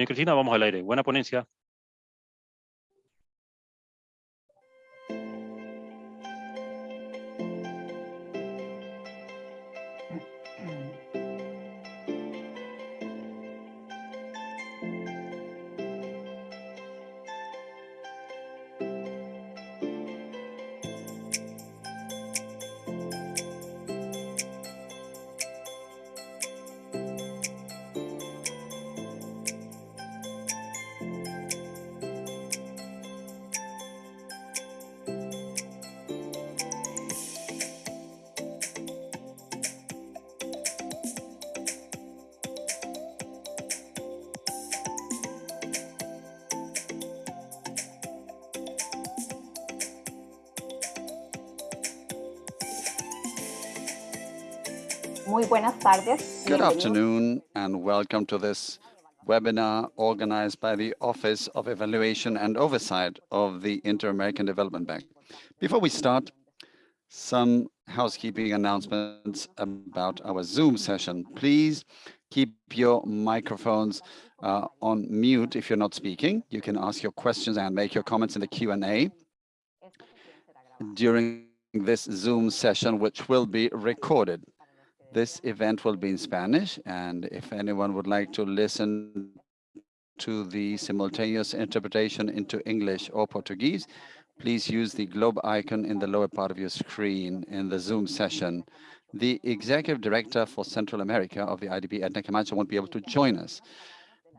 Bien, Cristina, vamos al aire. Buena ponencia. Good afternoon and welcome to this webinar organized by the Office of Evaluation and Oversight of the Inter-American Development Bank. Before we start, some housekeeping announcements about our Zoom session. Please keep your microphones uh, on mute if you're not speaking. You can ask your questions and make your comments in the Q&A during this Zoom session, which will be recorded. This event will be in Spanish, and if anyone would like to listen to the simultaneous interpretation into English or Portuguese, please use the globe icon in the lower part of your screen in the Zoom session. The Executive Director for Central America of the IDB, Edna Camacho, won't be able to join us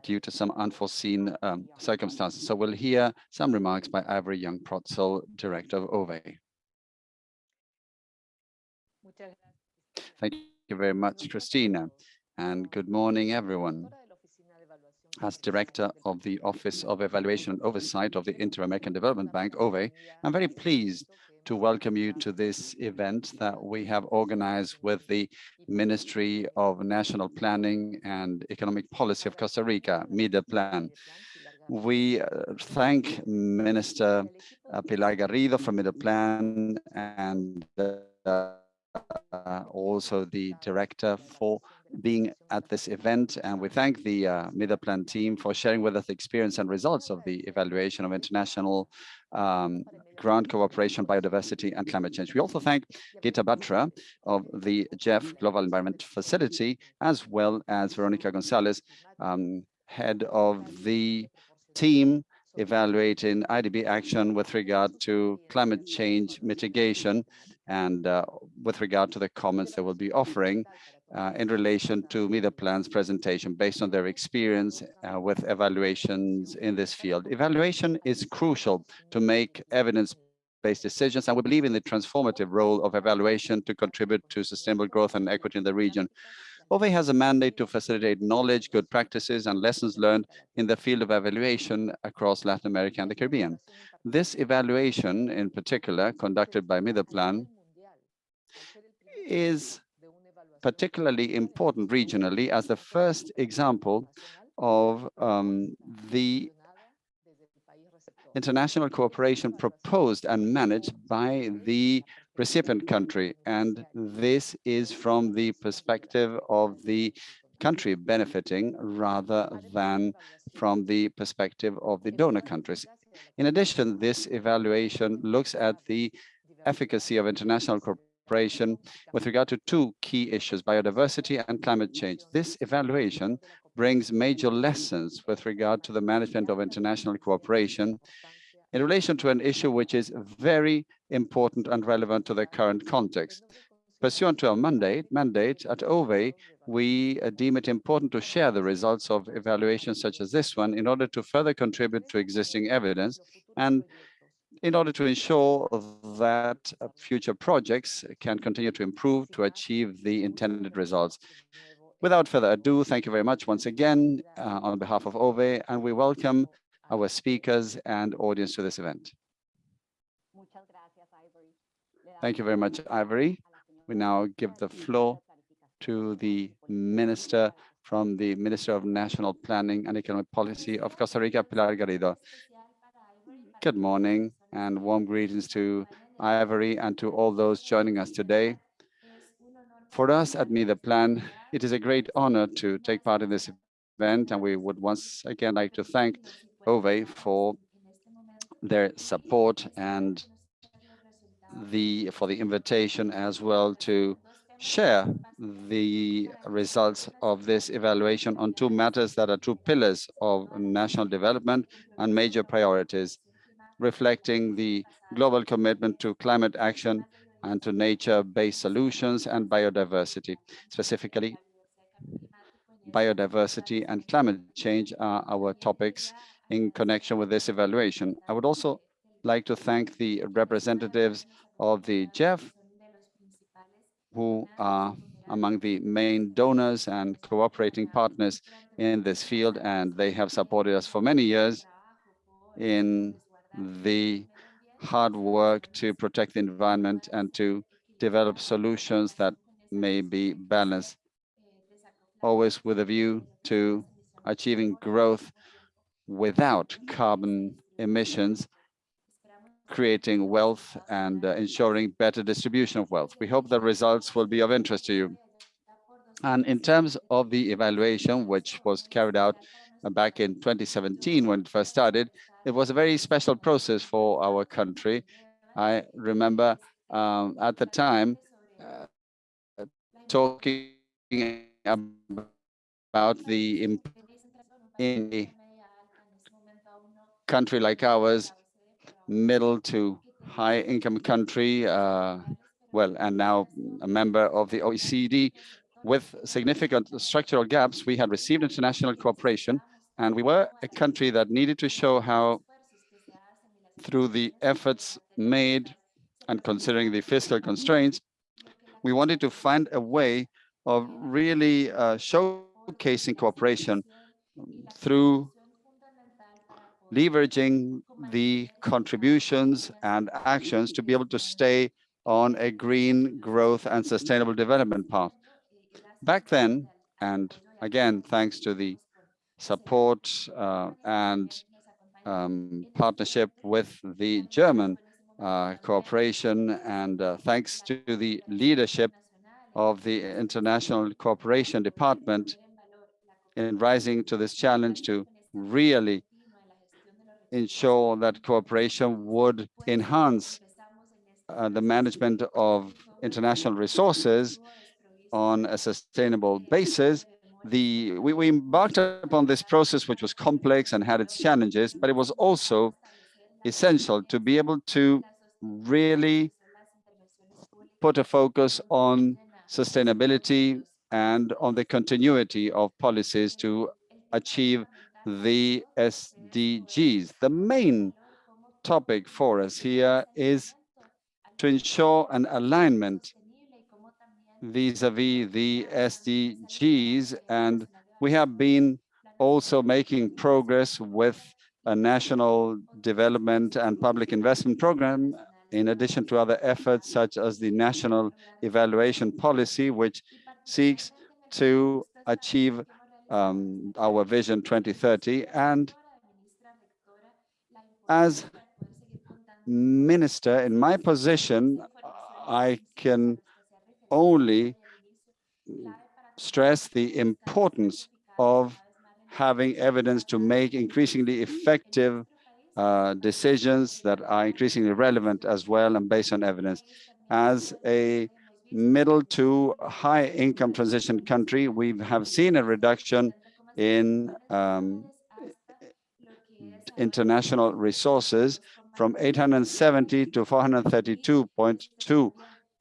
due to some unforeseen um, circumstances. So we'll hear some remarks by Ivory Yong Protzel, Director of OVE. Thank you you very much, Christina. And good morning, everyone. As Director of the Office of Evaluation and Oversight of the Inter-American Development Bank, OVE, I'm very pleased to welcome you to this event that we have organized with the Ministry of National Planning and Economic Policy of Costa Rica, MIDEPLAN. We uh, thank Minister Pilar Garrido from MIDEPLAN and uh, also the director for being at this event. And we thank the uh, MIDEPLAN team for sharing with us the experience and results of the evaluation of international um, grant cooperation, biodiversity, and climate change. We also thank Geeta Batra of the GEF Global Environment Facility, as well as Veronica Gonzalez, um, head of the team evaluating IDB action with regard to climate change mitigation and uh, with regard to the comments they will be offering uh, in relation to MIDEPLAN's presentation based on their experience uh, with evaluations in this field. Evaluation is crucial to make evidence-based decisions, and we believe in the transformative role of evaluation to contribute to sustainable growth and equity in the region. OVE has a mandate to facilitate knowledge, good practices, and lessons learned in the field of evaluation across Latin America and the Caribbean. This evaluation, in particular, conducted by MIDEPLAN, is particularly important regionally as the first example of um, the international cooperation proposed and managed by the recipient country. And this is from the perspective of the country benefiting rather than from the perspective of the donor countries. In addition, this evaluation looks at the efficacy of international cooperation cooperation with regard to two key issues, biodiversity and climate change. This evaluation brings major lessons with regard to the management of international cooperation in relation to an issue which is very important and relevant to the current context. Pursuant to our mandate, mandate at OVE, we uh, deem it important to share the results of evaluations such as this one in order to further contribute to existing evidence and in order to ensure that uh, future projects can continue to improve to achieve the intended results. Without further ado, thank you very much once again uh, on behalf of OVE, and we welcome our speakers and audience to this event. Thank you very much, Ivory. We now give the floor to the Minister from the Minister of National Planning and Economic Policy of Costa Rica, Pilar Garrido. Good morning and warm greetings to Ivory and to all those joining us today. For us at MIDEPLAN, it is a great honor to take part in this event, and we would once again like to thank OVE for their support and the for the invitation as well to share the results of this evaluation on two matters that are two pillars of national development and major priorities, reflecting the global commitment to climate action and to nature-based solutions and biodiversity. Specifically, biodiversity and climate change are our topics in connection with this evaluation. I would also like to thank the representatives of the GEF, who are among the main donors and cooperating partners in this field, and they have supported us for many years in the hard work to protect the environment and to develop solutions that may be balanced, always with a view to achieving growth without carbon emissions, creating wealth and uh, ensuring better distribution of wealth. We hope the results will be of interest to you. And in terms of the evaluation, which was carried out back in 2017 when it first started, it was a very special process for our country. I remember um, at the time uh, talking about the in a country like ours, middle to high income country, uh, well, and now a member of the OECD, with significant structural gaps, we had received international cooperation and we were a country that needed to show how, through the efforts made and considering the fiscal constraints, we wanted to find a way of really uh, showcasing cooperation through leveraging the contributions and actions to be able to stay on a green growth and sustainable development path. Back then, and again, thanks to the support uh, and um, partnership with the German uh, cooperation. And uh, thanks to the leadership of the International Cooperation Department in rising to this challenge to really ensure that cooperation would enhance uh, the management of international resources on a sustainable basis the we, we embarked upon this process, which was complex and had its challenges, but it was also essential to be able to really put a focus on sustainability and on the continuity of policies to achieve the SDGs. The main topic for us here is to ensure an alignment vis-a-vis -vis the SDGs. And we have been also making progress with a national development and public investment program, in addition to other efforts such as the national evaluation policy, which seeks to achieve um, our vision 2030. And as minister in my position, I can only stress the importance of having evidence to make increasingly effective uh, decisions that are increasingly relevant as well and based on evidence. As a middle to high income transition country, we have seen a reduction in um, international resources from 870 to 432.2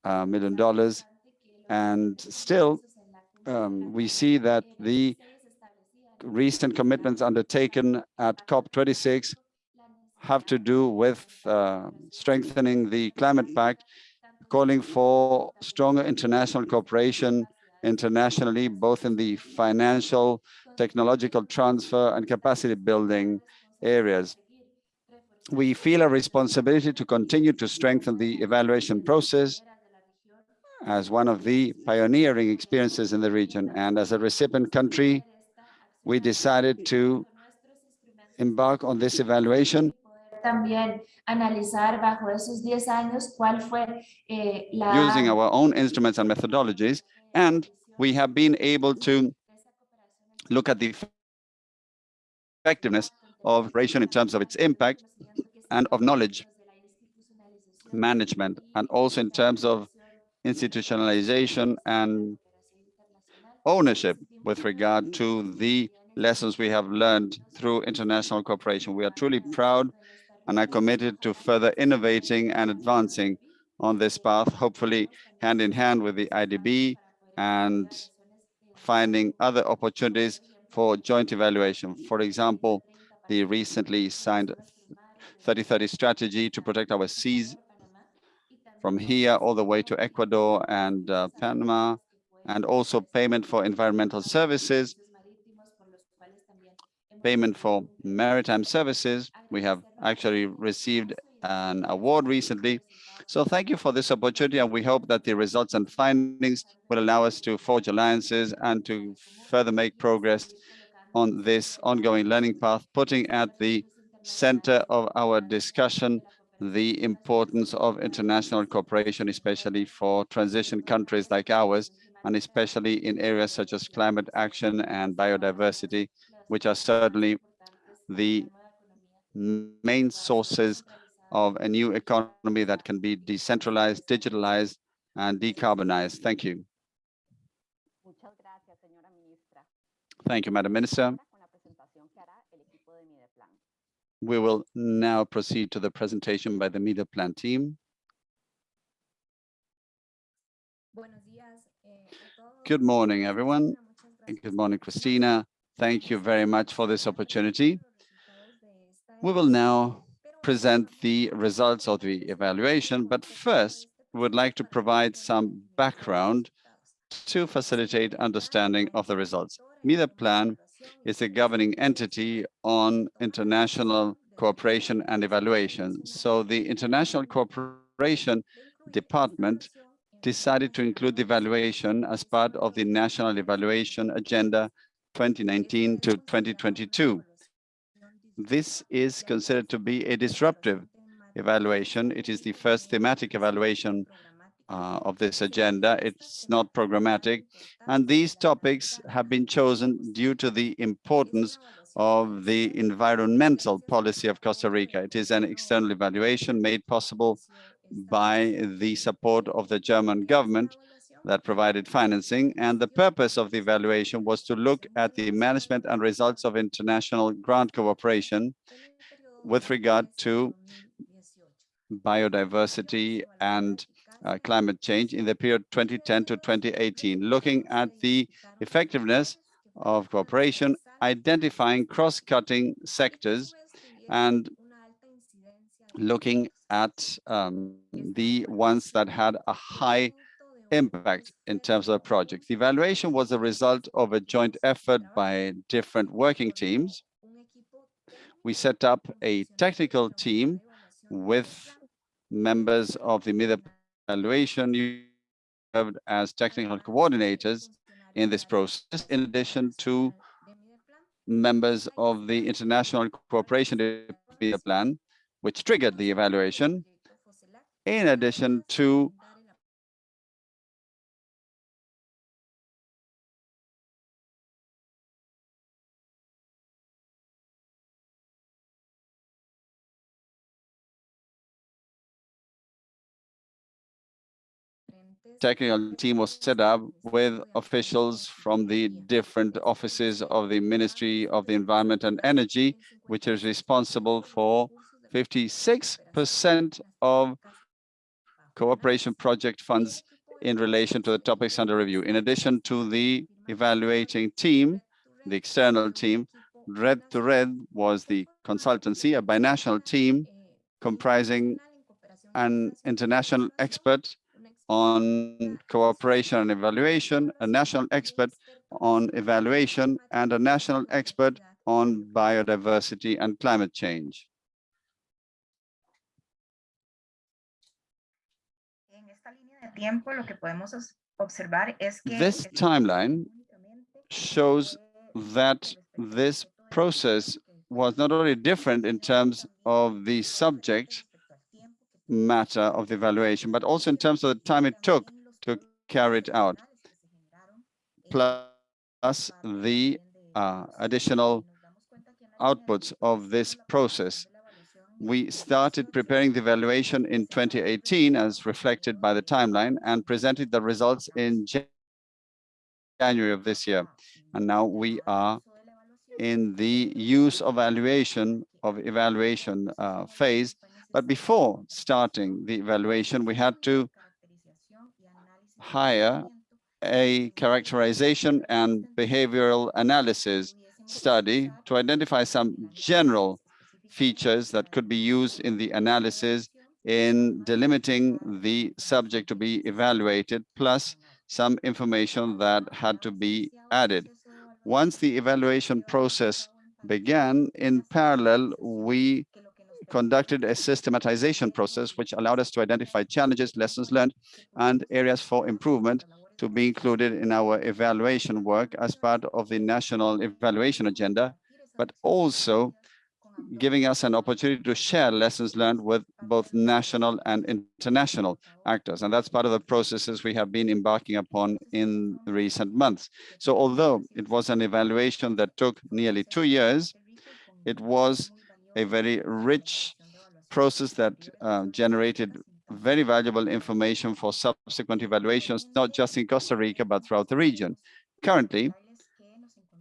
uh, million dollars and still, um, we see that the recent commitments undertaken at COP26 have to do with uh, strengthening the climate pact, calling for stronger international cooperation internationally, both in the financial, technological transfer and capacity building areas. We feel a responsibility to continue to strengthen the evaluation process as one of the pioneering experiences in the region. And as a recipient country, we decided to embark on this evaluation también analizar bajo esos 10 años cuál fue eh, la... using our own instruments and methodologies. And we have been able to look at the effectiveness of operation in terms of its impact and of knowledge management, and also in terms of institutionalization and ownership with regard to the lessons we have learned through international cooperation. We are truly proud and are committed to further innovating and advancing on this path, hopefully hand in hand with the IDB and finding other opportunities for joint evaluation. For example, the recently signed 3030 strategy to protect our seas from here all the way to Ecuador and uh, Panama, and also payment for environmental services, payment for maritime services. We have actually received an award recently. So thank you for this opportunity, and we hope that the results and findings will allow us to forge alliances and to further make progress on this ongoing learning path, putting at the center of our discussion the importance of international cooperation, especially for transition countries like ours, and especially in areas such as climate action and biodiversity, which are certainly the main sources of a new economy that can be decentralized, digitalized, and decarbonized. Thank you. Thank you, Madam Minister. We will now proceed to the presentation by the media Mideplan team. Good morning, everyone. Good morning, Christina. Thank you very much for this opportunity. We will now present the results of the evaluation, but first, we would like to provide some background to facilitate understanding of the results. Mideplan is a governing entity on international cooperation and evaluation. So the International Cooperation Department decided to include the evaluation as part of the National Evaluation Agenda 2019 to 2022. This is considered to be a disruptive evaluation. It is the first thematic evaluation uh, of this agenda. It's not programmatic. And these topics have been chosen due to the importance of the environmental policy of Costa Rica. It is an external evaluation made possible by the support of the German government that provided financing. And the purpose of the evaluation was to look at the management and results of international grant cooperation with regard to biodiversity and uh, climate change in the period 2010 to 2018, looking at the effectiveness of cooperation, identifying cross-cutting sectors, and looking at um, the ones that had a high impact in terms of projects. The evaluation was a result of a joint effort by different working teams. We set up a technical team with members of the mid evaluation you served as technical coordinators in this process, in addition to members of the International Cooperation Plan, which triggered the evaluation, in addition to technical team was set up with officials from the different offices of the Ministry of the Environment and Energy, which is responsible for 56% of cooperation project funds in relation to the topics under review. In addition to the evaluating team, the external team, Red2Red was the consultancy, a binational team comprising an international expert on cooperation and evaluation, a national expert on evaluation, and a national expert on biodiversity and climate change. This timeline shows that this process was not only different in terms of the subject matter of the evaluation, but also in terms of the time it took to carry it out, plus the uh, additional outputs of this process. We started preparing the evaluation in 2018 as reflected by the timeline and presented the results in January of this year. And now we are in the use of evaluation of evaluation uh, phase. But before starting the evaluation, we had to hire a characterization and behavioral analysis study to identify some general features that could be used in the analysis in delimiting the subject to be evaluated, plus some information that had to be added. Once the evaluation process began, in parallel, we conducted a systematization process, which allowed us to identify challenges, lessons learned, and areas for improvement to be included in our evaluation work as part of the national evaluation agenda, but also giving us an opportunity to share lessons learned with both national and international actors. And that's part of the processes we have been embarking upon in recent months. So although it was an evaluation that took nearly two years, it was a very rich process that uh, generated very valuable information for subsequent evaluations, not just in Costa Rica, but throughout the region. Currently,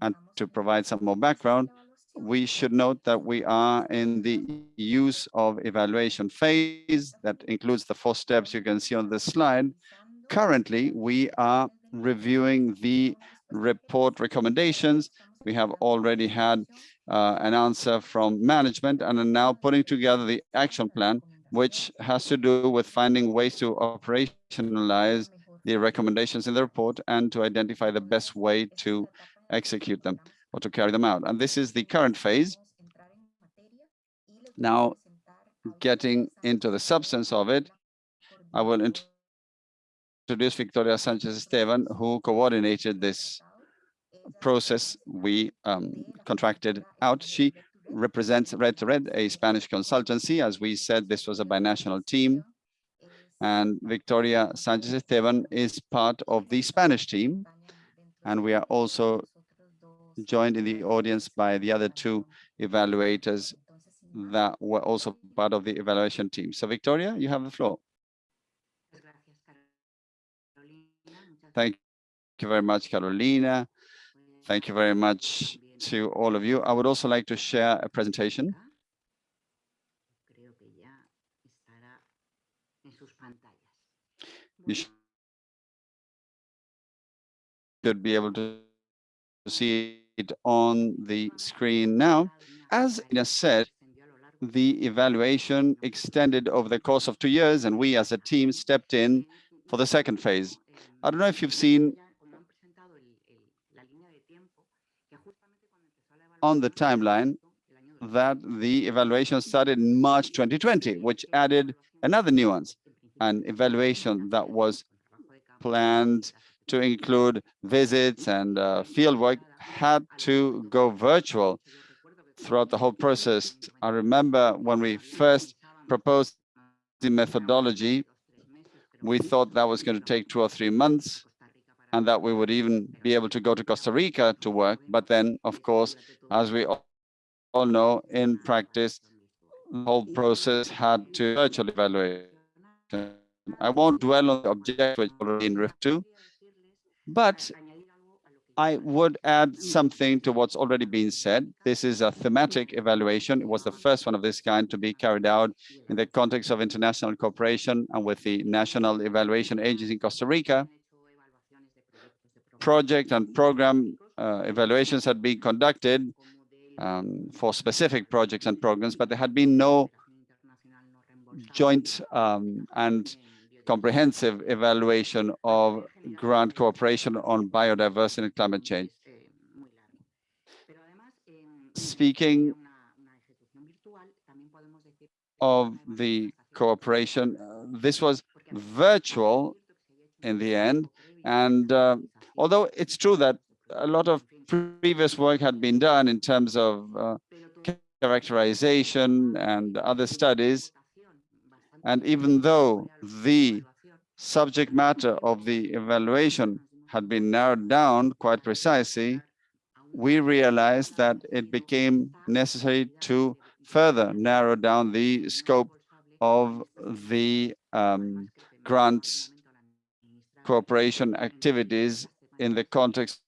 and to provide some more background, we should note that we are in the use of evaluation phase that includes the four steps you can see on the slide. Currently, we are reviewing the report recommendations. We have already had uh, an answer from management and are now putting together the action plan which has to do with finding ways to operationalize the recommendations in the report and to identify the best way to execute them or to carry them out. And this is the current phase. Now, getting into the substance of it, I will introduce Victoria Sanchez Esteban, who coordinated this process we um, contracted out. She represents Red2Red, a Spanish consultancy. As we said, this was a binational team. And Victoria Sanchez Esteban is part of the Spanish team. And we are also joined in the audience by the other two evaluators that were also part of the evaluation team. So Victoria, you have the floor. Thank you very much, Carolina. Thank you very much, to all of you. I would also like to share a presentation. You should be able to see it on the screen now. As Ina said, the evaluation extended over the course of two years, and we as a team stepped in for the second phase. I don't know if you've seen on the timeline that the evaluation started in March 2020, which added another nuance, an evaluation that was planned to include visits and uh, fieldwork had to go virtual throughout the whole process. I remember when we first proposed the methodology, we thought that was going to take two or three months and that we would even be able to go to Costa Rica to work. But then, of course, as we all know, in practice, the whole process had to virtually evaluate. I won't dwell on the object which already in RIF 2, but I would add something to what's already been said. This is a thematic evaluation. It was the first one of this kind to be carried out in the context of international cooperation and with the National Evaluation Agenda in Costa Rica project and program uh, evaluations had been conducted um, for specific projects and programs, but there had been no joint um, and comprehensive evaluation of grant cooperation on biodiversity and climate change. Speaking of the cooperation, uh, this was virtual in the end, and uh, although it's true that a lot of previous work had been done in terms of uh, characterization and other studies, and even though the subject matter of the evaluation had been narrowed down quite precisely, we realized that it became necessary to further narrow down the scope of the um, grants cooperation activities in the context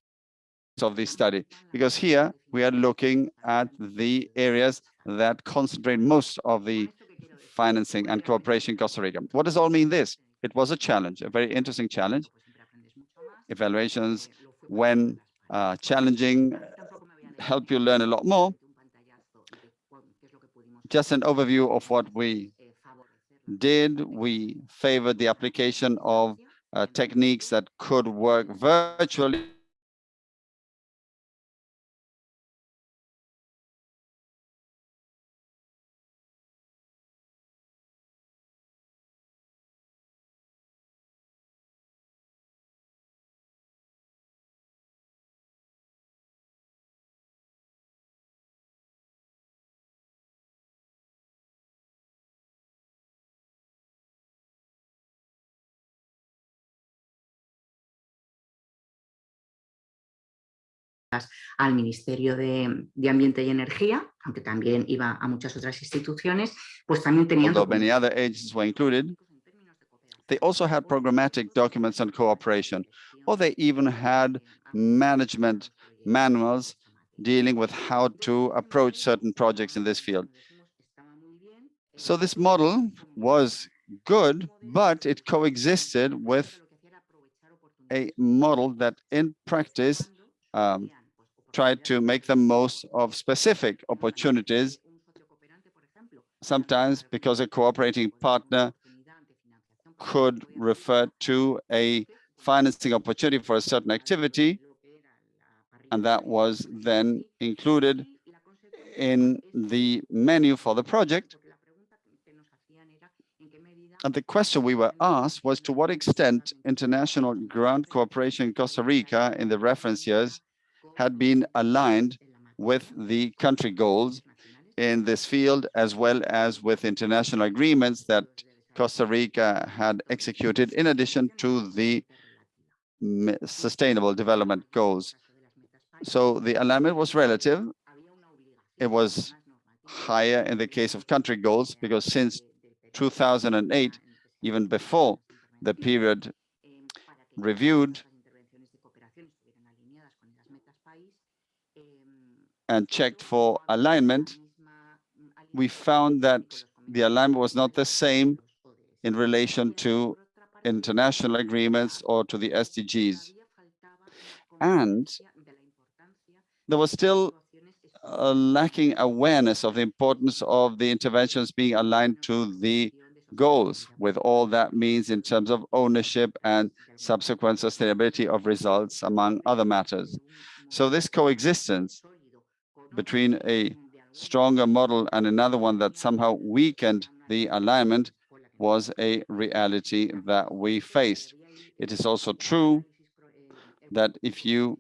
of this study, because here we are looking at the areas that concentrate most of the financing and cooperation in Costa Rica. What does all mean this? It was a challenge, a very interesting challenge. Evaluations, when uh, challenging, help you learn a lot more. Just an overview of what we did. We favored the application of Uh, techniques that could work virtually al Ministerio de, de, Ambiente y Energía, aunque también iba a muchas otras instituciones, pues también tenían... Although many other agencies were included, they also had programmatic documents on cooperation, or they even had management manuals dealing with how to approach certain projects in this field. So this model was good, but it coexisted with a model that in practice um, tried to make the most of specific opportunities, sometimes because a cooperating partner could refer to a financing opportunity for a certain activity, and that was then included in the menu for the project. And the question we were asked was to what extent international grant cooperation in Costa Rica in the reference years had been aligned with the country goals in this field, as well as with international agreements that Costa Rica had executed in addition to the sustainable development goals. So the alignment was relative. It was higher in the case of country goals because since 2008, even before the period reviewed, and checked for alignment, we found that the alignment was not the same in relation to international agreements or to the SDGs. And there was still a lacking awareness of the importance of the interventions being aligned to the goals with all that means in terms of ownership and subsequent sustainability of results, among other matters. So this coexistence between a stronger model and another one that somehow weakened the alignment was a reality that we faced. It is also true that if you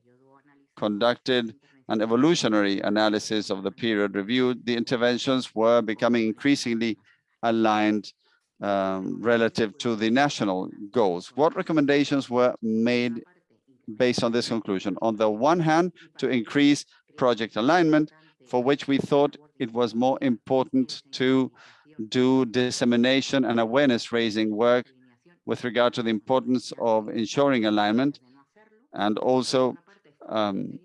conducted an evolutionary analysis of the period reviewed, the interventions were becoming increasingly aligned um, relative to the national goals. What recommendations were made based on this conclusion? On the one hand, to increase project alignment, for which we thought it was more important to do dissemination and awareness raising work with regard to the importance of ensuring alignment and also um,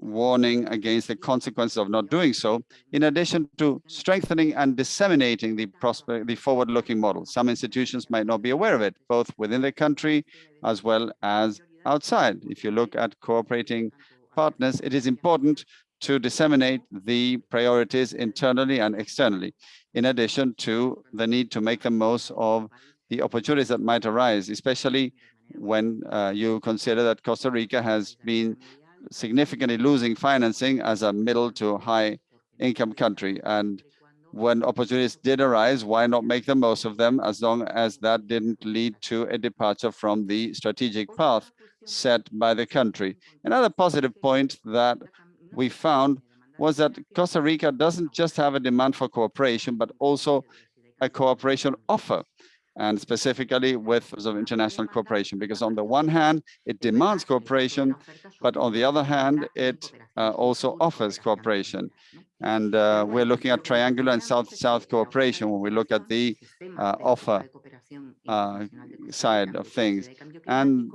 warning against the consequences of not doing so, in addition to strengthening and disseminating the prospect, the forward-looking model. Some institutions might not be aware of it, both within the country as well as outside. If you look at cooperating partners, it is important to disseminate the priorities internally and externally, in addition to the need to make the most of the opportunities that might arise, especially when uh, you consider that Costa Rica has been significantly losing financing as a middle to high income country. And when opportunities did arise, why not make the most of them as long as that didn't lead to a departure from the strategic path set by the country. Another positive point that we found was that Costa Rica doesn't just have a demand for cooperation, but also a cooperation offer. and specifically with of international cooperation, because on the one hand, it demands cooperation, but on the other hand, it uh, also offers cooperation. And uh, we're looking at triangular and south-south cooperation when we look at the uh, offer uh, side of things. And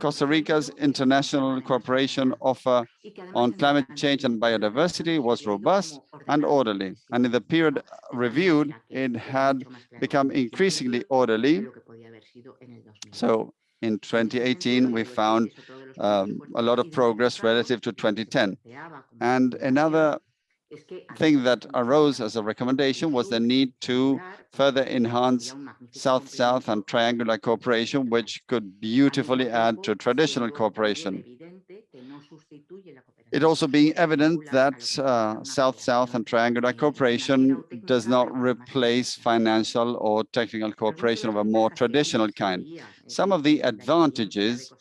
Costa Rica's international cooperation offer on climate change and biodiversity was robust and orderly. And in the period reviewed, it had become increasingly orderly. So in 2018, we found um, a lot of progress relative to 2010. And another thing that arose as a recommendation was the need to further enhance South-South and triangular cooperation, which could beautifully add to traditional cooperation. It also being evident that uh, South-South and triangular cooperation does not replace financial or technical cooperation of a more traditional kind. Some of the advantages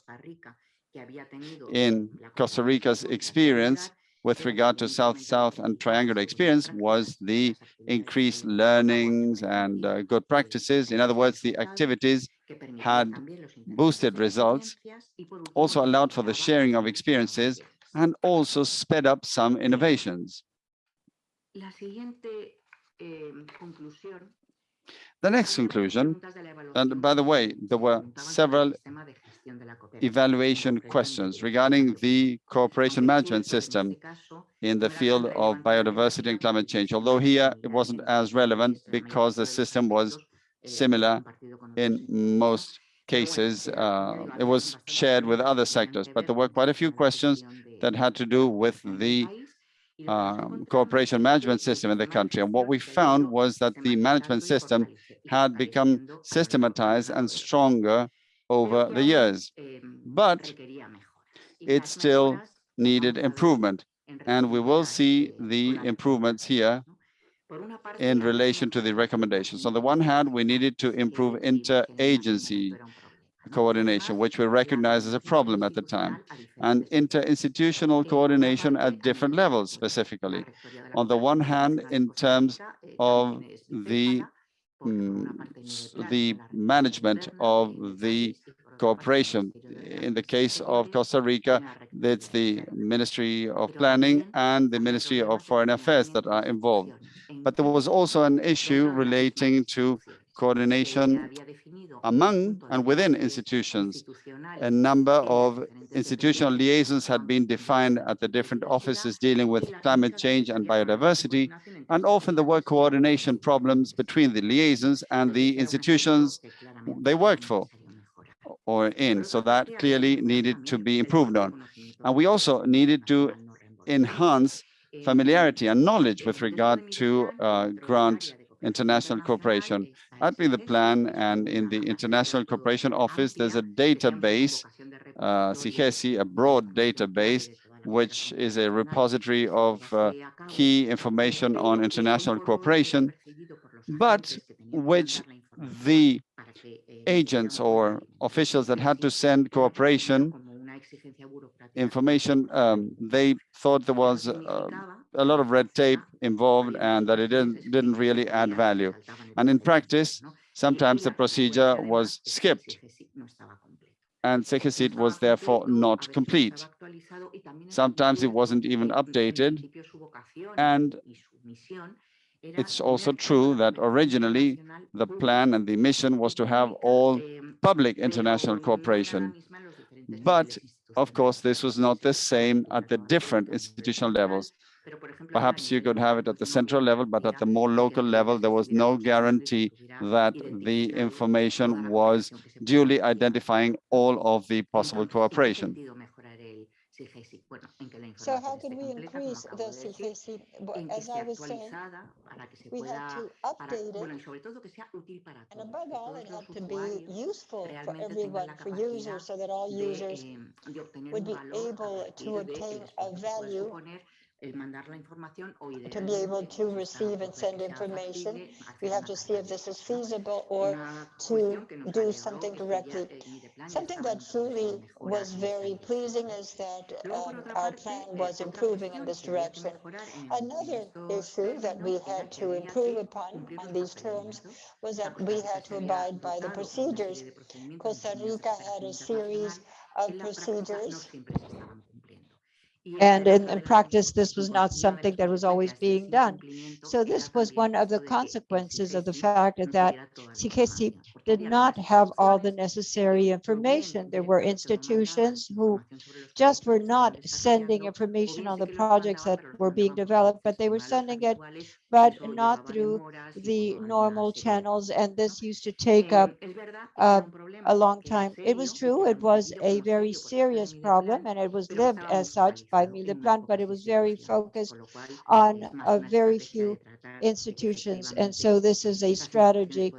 in Costa Rica's experience with regard to South-South and triangular experience was the increased learnings and uh, good practices. In other words, the activities had boosted results, also allowed for the sharing of experiences, and also sped up some innovations. The next conclusion, and by the way, there were several evaluation questions regarding the cooperation management system in the field of biodiversity and climate change, although here it wasn't as relevant because the system was similar in most cases. Uh, it was shared with other sectors, but there were quite a few questions that had to do with the um, cooperation management system in the country. And what we found was that the management system had become systematized and stronger over the years, but it still needed improvement. And we will see the improvements here in relation to the recommendations. On the one hand, we needed to improve interagency coordination, which we recognized as a problem at the time, and interinstitutional coordination at different levels specifically. On the one hand, in terms of the Mm, the management of the cooperation. In the case of Costa Rica, it's the Ministry of Planning and the Ministry of Foreign Affairs that are involved. But there was also an issue relating to coordination among and within institutions. A number of institutional liaisons had been defined at the different offices dealing with climate change and biodiversity, and often there were coordination problems between the liaisons and the institutions they worked for or in. So that clearly needed to be improved on. And we also needed to enhance familiarity and knowledge with regard to uh, grant international cooperation. At the plan and in the International Cooperation Office, there's a database, uh, a broad database, which is a repository of uh, key information on international cooperation, but which the agents or officials that had to send cooperation information, um, they thought there was uh, a lot of red tape involved and that it didn't, didn't really add value. And in practice, sometimes the procedure was skipped and SIGECI was therefore not complete. Sometimes it wasn't even updated. And it's also true that originally the plan and the mission was to have all public international cooperation. But of course, this was not the same at the different institutional levels. Perhaps you could have it at the central level, but at the more local level, there was no guarantee that the information was duly identifying all of the possible cooperation. So how can we increase the CGC? As I was saying, we have to update it. And above all, it had to be useful for everyone, for users, so that all users would be able to obtain a value el mandar la información o to be able to receive and send information. We have to see if this is feasible or to do something directly. Something that truly was very pleasing is that um, our plan was improving in this direction. Another issue that we had to improve upon on these terms was that we had to abide by the procedures. Costa Rica had a series of procedures and in, in, practice, this was not something that was always being done. So this was one of the consequences of the fact that SIGECI did not have all the necessary information. There were institutions who just were not sending information on the projects that were being developed, but they were sending it, but not through the normal channels. And this used to take up uh, a long time. It was true, it was a very serious problem, and it was lived as such by Mideplan, but it was very focused on a very few institutions. And so this is a strategy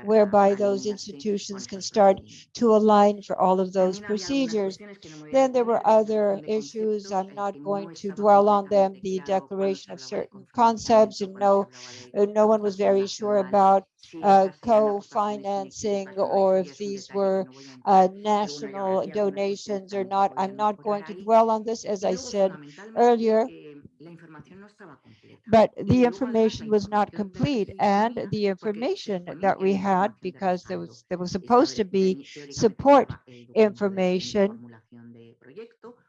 whereby those institutions can start to align for all of those procedures. Then there were other issues. I'm not going to dwell on them. The declaration of certain concepts and no, no one was very sure about uh, co-financing or if these were uh, national donations or not. I'm not going to dwell on this, as I said earlier, but the information was not complete and the information that we had because there was there was supposed to be support information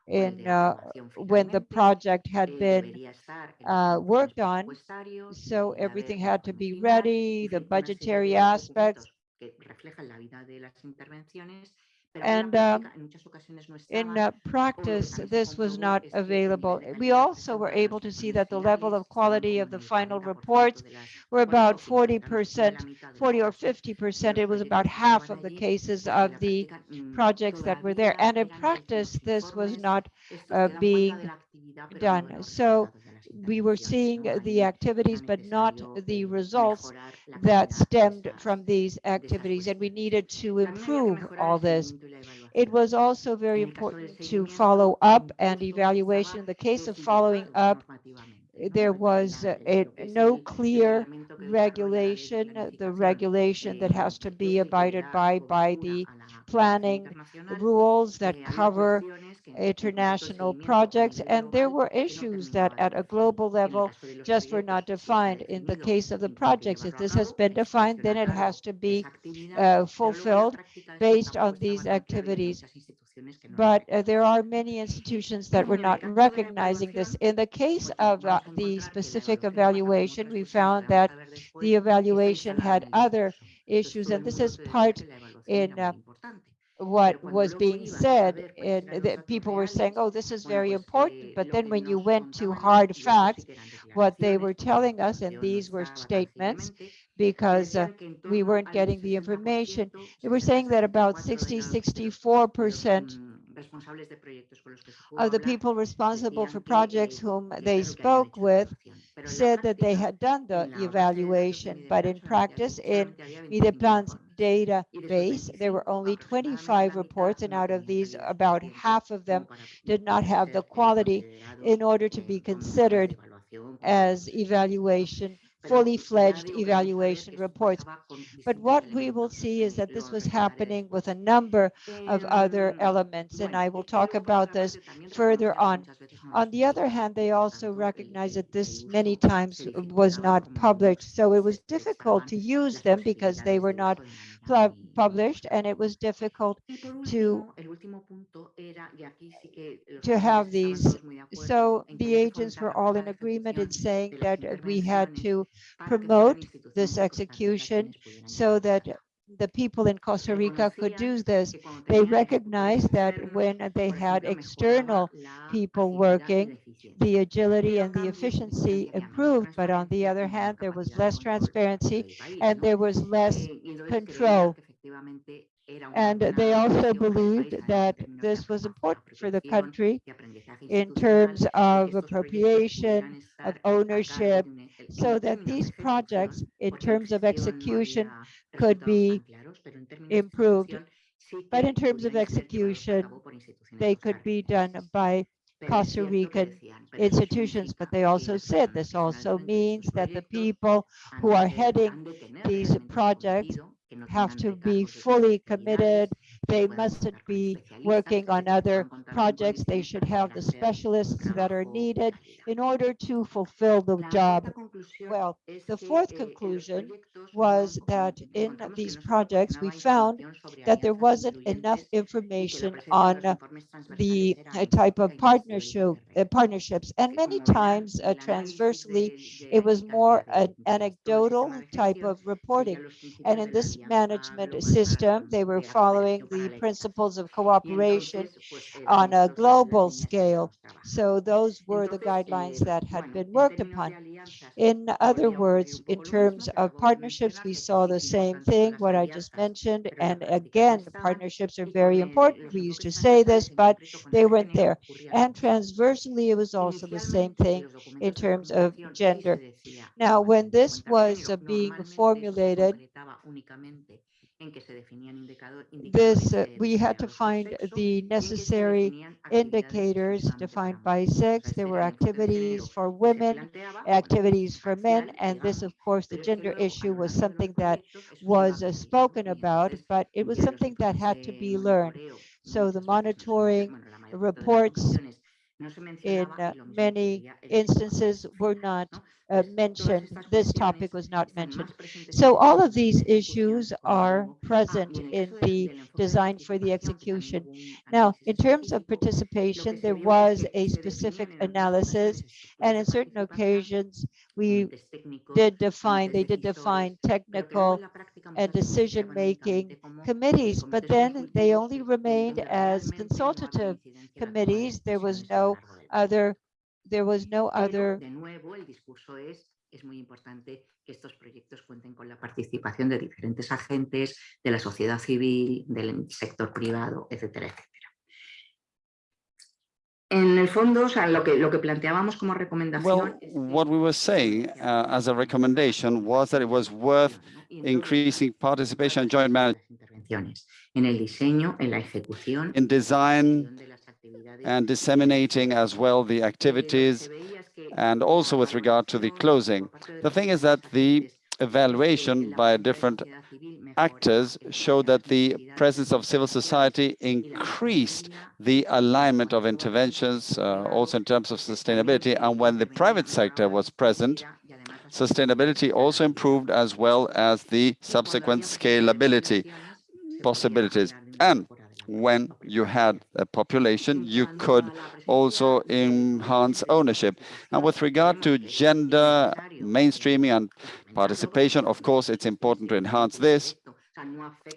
in uh, when the project had been uh, worked on. So everything had to be ready, the budgetary aspects. And uh, in uh, practice, this was not available. We also were able to see that the level of quality of the final reports were about 40%, 40 or 50%. It was about half of the cases of the projects that were there. And in practice, this was not uh, being done. So we were seeing the activities, but not the results that stemmed from these activities. And we needed to improve all this. It was also very important to follow up and evaluation. In the case of following up, there was a, no clear regulation, the regulation that has to be abided by by the planning rules that cover international projects, and there were issues that at a global level just were not defined. In the case of the projects, if this has been defined, then it has to be uh, fulfilled based on these activities. But uh, there are many institutions that were not recognizing this. In the case of uh, the specific evaluation, we found that the evaluation had other issues, and this is part in uh, what was being said and that people were saying oh this is very important but then when you went to hard facts what they were telling us and these were statements because uh, we weren't getting the information. they were saying that about 60 64 percent of the people responsible for projects whom they spoke with said that they had done the evaluation, but in practice, in Mideplan's database, there were only 25 reports, and out of these, about half of them did not have the quality in order to be considered as evaluation fully fledged evaluation reports. But what we will see is that this was happening with a number of other elements, and I will talk about this further on. On the other hand, they also recognize that this many times was not published, so it was difficult to use them because they were not published and it was difficult to to have these so the agents were all in agreement in saying that we had to promote this execution so that the people in Costa Rica could do this. They recognized that when they had external people working, the agility and the efficiency improved, but on the other hand, there was less transparency and there was less control. And they also believed that this was important for the country in terms of appropriation, of ownership, so that these projects, in terms of execution, could be improved. But in terms of execution, they could be done by Costa Rican institutions, but they also said this also means that the people who are heading these projects have to be fully committed. They mustn't be working on other projects. They should have the specialists that are needed in order to fulfill the job well. The fourth conclusion was that in these projects, we found that there wasn't enough information on the uh, type of partnership, uh, partnerships. And many times uh, transversely, it was more an anecdotal type of reporting. And in this management system, they were following the principles of cooperation on a global scale. So those were the guidelines that had been worked upon. In other words, in terms of partnerships, we saw the same thing, what I just mentioned. And again, partnerships are very important. We used to say this, but they weren't there. And transversely, it was also the same thing in terms of gender. Now, when this was uh, being formulated, this uh, we had to find the necessary indicators defined by sex. There were activities for women, activities for men, and this, of course, the gender issue was something that was uh, spoken about, but it was something that had to be learned. So the monitoring reports in uh, many instances were not uh, mentioned. This topic was not mentioned. So all of these issues are present in the design for the execution. Now, in terms of participation, there was a specific analysis, and in certain occasions, we did define, they did define technical and decision-making committees, but then they only remained as consultative committees. There was no other there was no other es muy importante que estos proyectos cuenten con la participación de diferentes agentes, de la sociedad civil, del sector privado, etcétera, etcétera. En el fondo, o sea, lo que, lo que planteábamos como recomendación... Well, what we were saying uh, as a recommendation was that it was worth increasing participation and joint management en el diseño, en la ejecución, in design and disseminating as well the activities and also with regard to the closing. The thing is that the evaluation by different actors showed that the presence of civil society increased the alignment of interventions, uh, also in terms of sustainability. And when the private sector was present, sustainability also improved as well as the subsequent scalability possibilities. And when you had a population, you could also enhance ownership. And with regard to gender mainstreaming and participation, of course, it's important to enhance this.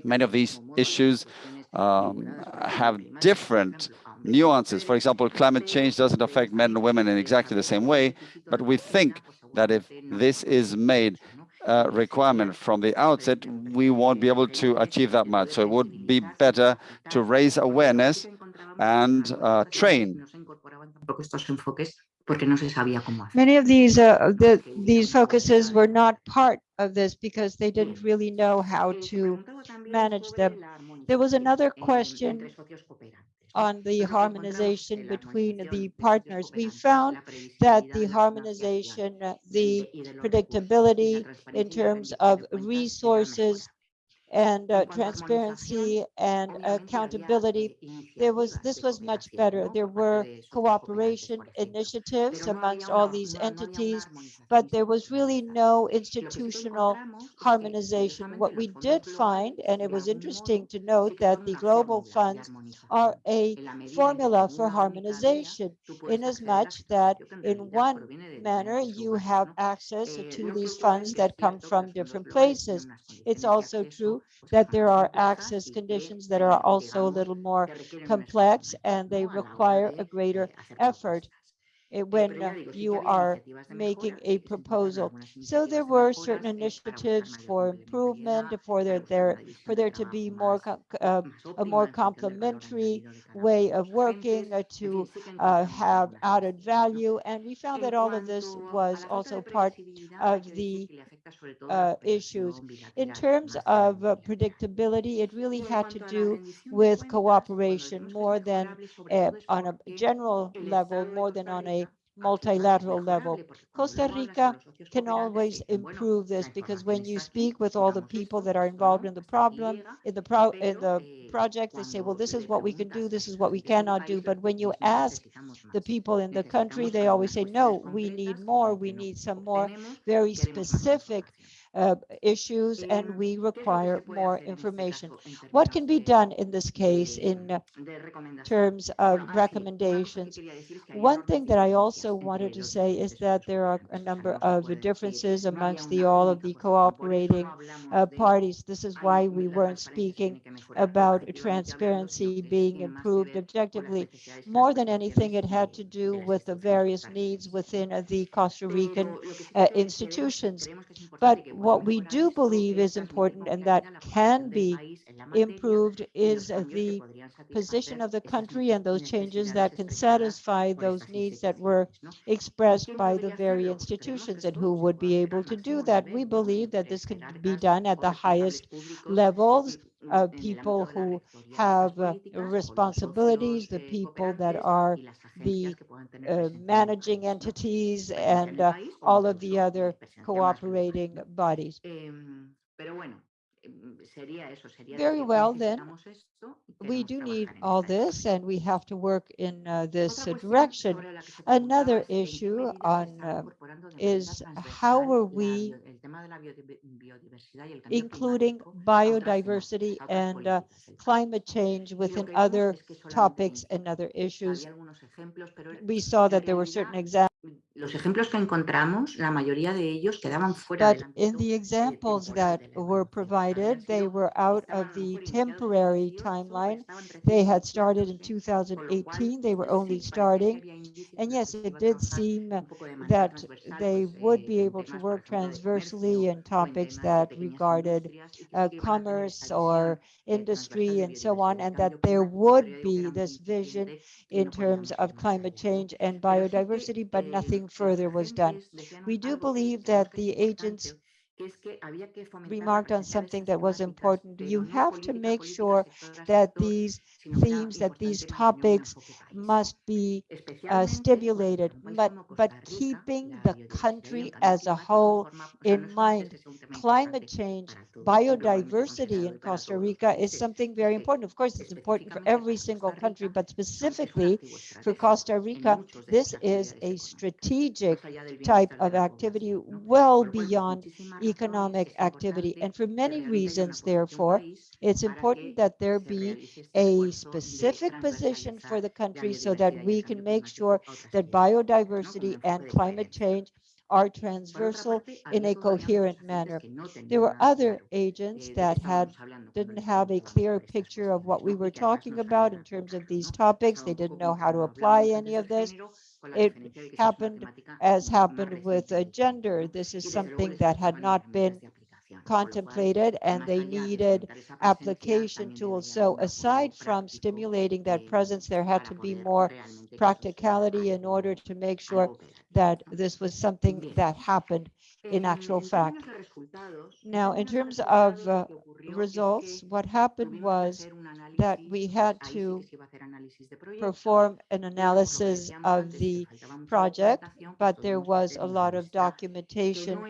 Many of these issues um, have different nuances. For example, climate change doesn't affect men and women in exactly the same way, but we think that if this is made uh, requirement from the outset, we won't be able to achieve that much. So it would be better to raise awareness and uh, train. Many of these uh, the, these focuses were not part of this because they didn't really know how to manage them. There was another question on the harmonization between the partners. We found that the harmonization, the predictability in terms of resources and uh, transparency and accountability. There was this was much better. There were cooperation initiatives amongst all these entities, but there was really no institutional harmonization. What we did find, and it was interesting to note that the global funds are a formula for harmonization in as much that in one manner you have access to these funds that come from different places. It's also true that there are access conditions that are also a little more complex and they require a greater effort when uh, you are making a proposal. So there were certain initiatives for improvement, for there, there for there to be more uh, a more complementary way of working, uh, to uh, have added value, and we found that all of this was also part of the uh, issues. In terms of uh, predictability, it really had to do with cooperation more than uh, on a general level, more than on a multilateral level. Costa Rica can always improve this because when you speak with all the people that are involved in the problem, in the pro in the project, they say, well, this is what we can do, this is what we cannot do. But when you ask the people in the country, they always say, no, we need more, we need some more very specific uh, issues and we require more information. What can be done in this case in uh, terms of recommendations? One thing that I also wanted to say is that there are a number of differences amongst the all of the cooperating uh, parties. This is why we weren't speaking about transparency being improved objectively. More than anything, it had to do with the various needs within uh, the Costa Rican uh, institutions. But what we do believe is important and that can be improved is the position of the country and those changes that can satisfy those needs that were expressed by the very institutions and who would be able to do that. We believe that this could be done at the highest levels of people who have uh, responsibilities, the people that are the uh, managing entities and uh, all of the other cooperating bodies. Very well, then, we do need all this and we have to work in uh, this uh, direction. Another issue on uh, is how are we including biodiversity and uh, climate change within other topics and other issues. We saw that there were certain examples. Los ejemplos que encontramos, la mayoría de ellos quedaban fuera But in the examples that were provided, they were out of the temporary timeline. They had started in 2018. They were only starting. And yes, it did seem that they would be able to work transversely in topics that regarded uh, commerce or industry and so on, and that there would be this vision in terms of climate change and biodiversity, but nothing further was done. We do believe that the agents remarked on something that was important. You have to make sure that these themes, that these topics must be uh, stimulated, but, but keeping the country as a whole in mind. Climate change, biodiversity in Costa Rica is something very important. Of course, it's important for every single country, but specifically for Costa Rica, this is a strategic type of activity well beyond economic activity. And for many reasons, therefore, it's important that there be a specific position for the country so that we can make sure that biodiversity and climate change are transversal in a coherent manner. There were other agents that had didn't have a clear picture of what we were talking about in terms of these topics. They didn't know how to apply any of this. It happened as happened with gender. This is something that had not been contemplated and they needed application tools. So aside from stimulating that presence, there had to be more practicality in order to make sure that this was something that happened in actual fact. Now, in terms of uh, results, what happened was that we had to perform an analysis of the project, but there was a lot of documentation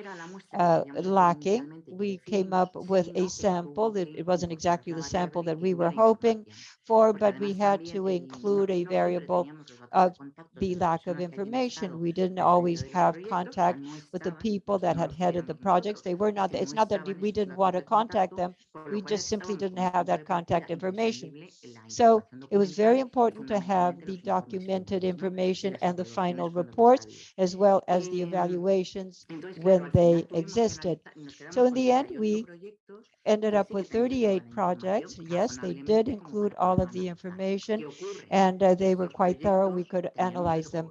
uh, lacking. We came up with a sample. It, it wasn't exactly the sample that we were hoping for, but we had to include a variable of the lack of information. We didn't always have contact with the people that had headed the projects. They were not, it's not that we didn't want to contact them. We just simply didn't have that contact information. So it was very important to have the documented information and the final reports, as well as the evaluations when they existed. So in the end, we ended up with 38 projects. Yes, they did include all of the information and uh, they were quite thorough. We could analyze them.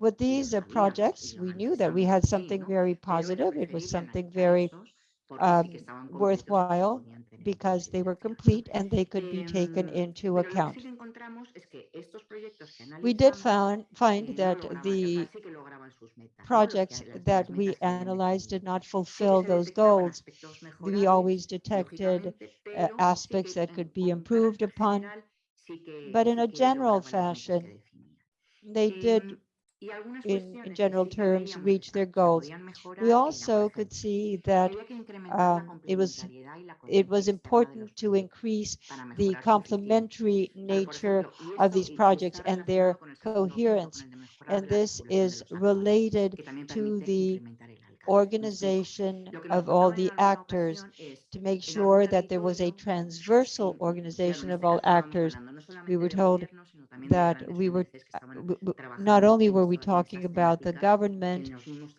With these uh, projects, we knew that we had something very positive. It was something very um, worthwhile because they were complete and they could be taken into account. we did found, find that the projects that we analyzed did not fulfill those goals. We always detected uh, aspects that could be improved upon, but in a general fashion, they did in, in general terms reach their goals. We also could see that um, it was it was important to increase the complementary nature of these projects and their coherence. And this is related to the organization of all the actors to make sure that there was a transversal organization of all actors. We were told that we were uh, not only were we talking about the government,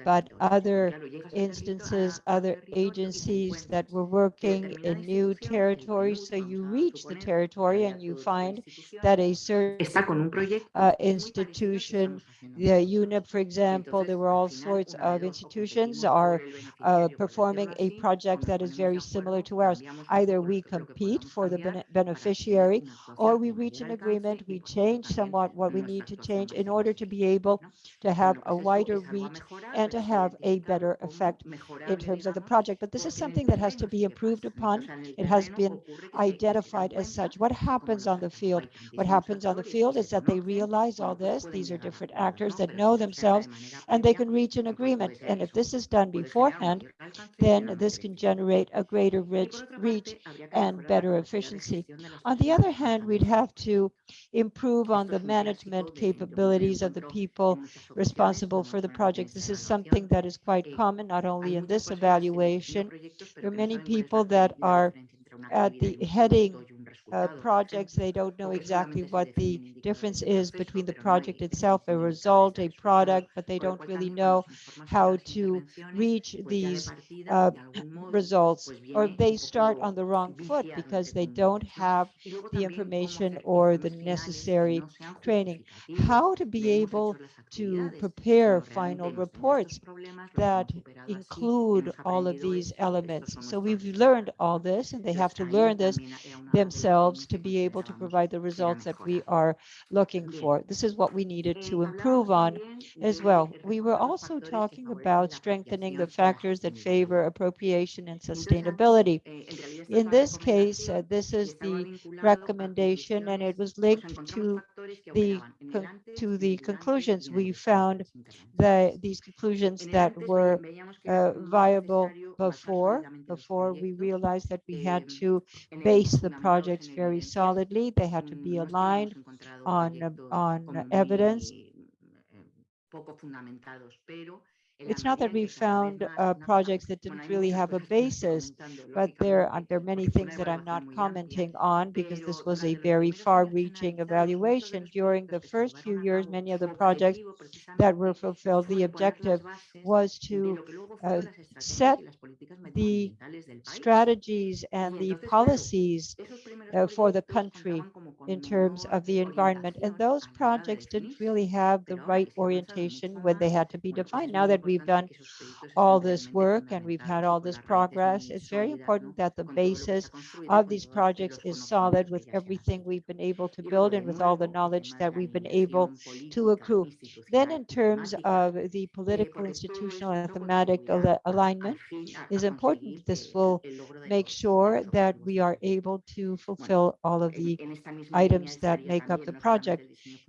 but other instances, other agencies that were working in new territories. So you reach the territory and you find that a certain uh, institution, the UNEP, for example, there were all sorts of institutions are uh, performing a project that is very similar to ours. Either we compete for the beneficiary or we reach an agreement, we change change somewhat what we need to change in order to be able to have a wider reach and to have a better effect in terms of the project. But this is something that has to be improved upon. It has been identified as such. What happens on the field? What happens on the field is that they realize all this. These are different actors that know themselves and they can reach an agreement. And if this is done beforehand, then this can generate a greater rich reach and better efficiency. On the other hand, we'd have to improve on the management capabilities of the people responsible for the project. This is something that is quite common, not only in this evaluation. There are many people that are at the heading uh, projects. They don't know exactly what the difference is between the project itself, a result, a product, but they don't really know how to reach these uh, results. Or they start on the wrong foot because they don't have the information or the necessary training. How to be able to prepare final reports that include all of these elements. So we've learned all this and they have to learn this themselves to be able to provide the results that we are looking for. This is what we needed to improve on as well. We were also talking about strengthening the factors that favor appropriation and sustainability. In this case, uh, this is the recommendation and it was linked to the to the conclusions. We found that these conclusions that were uh, viable before before we realized that we had to base the projects very solidly. They had to be aligned on on evidence it's not that we found uh, projects that didn't really have a basis, but there are, there are many things that I'm not commenting on because this was a very far-reaching evaluation. During the first few years, many of the projects that were fulfilled, the objective was to uh, set the strategies and the policies uh, for the country in terms of the environment. And those projects didn't really have the right orientation when they had to be defined. Now that we've done all this work and we've had all this progress, it's very important that the basis of these projects is solid with everything we've been able to build and with all the knowledge that we've been able to accrue. Then in terms of the political, institutional, and thematic al alignment is important. This will make sure that we are able to fulfill all of the items that make up the project.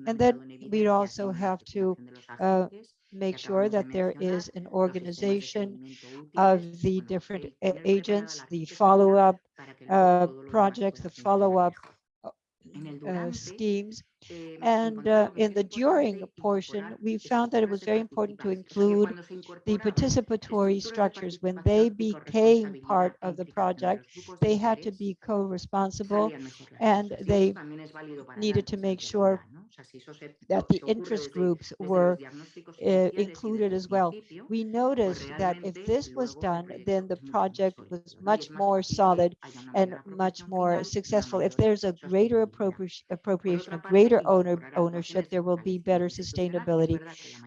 And then we also have to uh, make sure that there is an organization of the different agents, the follow-up uh, projects, the follow-up uh, schemes. And uh, in the during portion, we found that it was very important to include the participatory structures. When they became part of the project, they had to be co-responsible and they needed to make sure that the interest groups were uh, included as well. We noticed that if this was done, then the project was much more solid and much more successful. If there's a greater appropriation, a greater greater owner ownership, there will be better sustainability.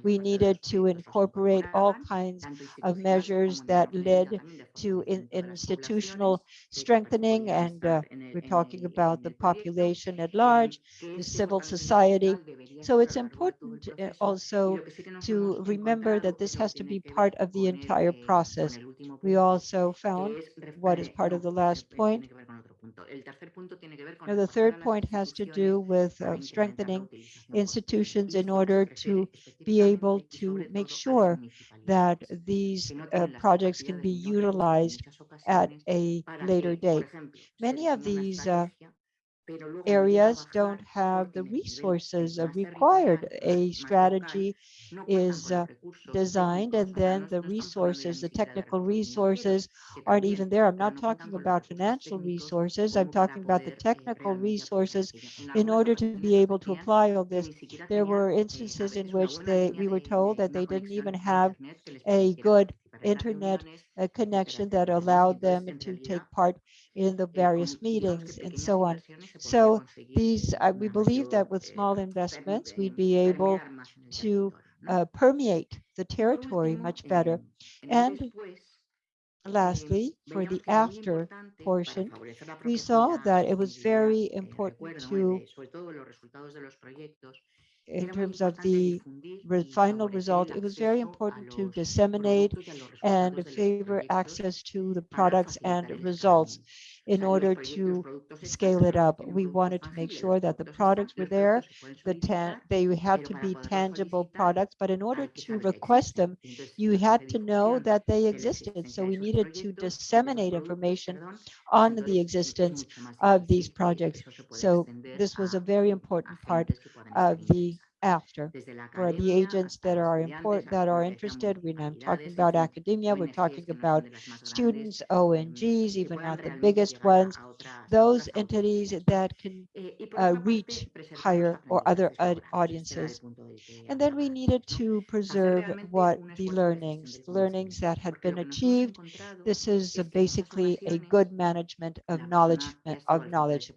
We needed to incorporate all kinds of measures that led to in, institutional strengthening, and uh, we're talking about the population at large, the civil society. So it's important uh, also to remember that this has to be part of the entire process. We also found what is part of the last point. Now, the third point has to do with uh, strengthening institutions in order to be able to make sure that these uh, projects can be utilized at a later date. Many of these uh, areas don't have the resources required. A strategy is uh, designed and then the resources, the technical resources aren't even there. I'm not talking about financial resources. I'm talking about the technical resources in order to be able to apply all this. There were instances in which they we were told that they didn't even have a good internet uh, connection that allowed them to take part in the various meetings and so on. So these, uh, we believe that with small investments, we'd be able to uh, permeate the territory much better. And lastly, for the after portion, we saw that it was very important to in terms of the re final result, it was very important to disseminate and favor access to the products and results in order to scale it up. We wanted to make sure that the products were there, the they had to be tangible products, but in order to request them, you had to know that they existed. So we needed to disseminate information on? the existence of these projects. So this was a very important part of the after. For the agents that are important that are interested we're not talking about academia we're talking about students ongs even not the biggest ones. those entities that can uh, reach higher or other audiences. and then we needed to preserve what the learnings learnings that had been achieved this is basically a good management of knowledge of knowledge.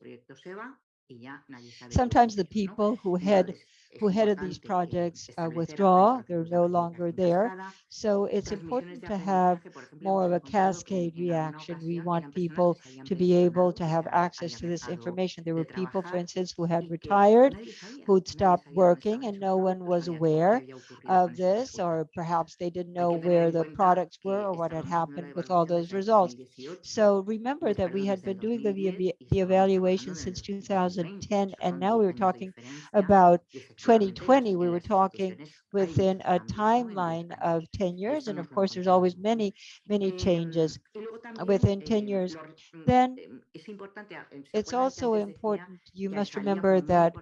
sometimes the people who had who headed these projects uh, withdraw. They're no longer there. So it's important to have more of a cascade reaction. We want people to be able to have access to this information. There were people, for instance, who had retired, who'd stopped working and no one was aware of this, or perhaps they didn't know where the products were or what had happened with all those results. So remember that we had been doing the, the evaluation since 2010, and now we were talking about 2020, we were talking within a timeline of 10 years. And of course, there's always many, many changes within 10 years. Then it's also important, you must remember that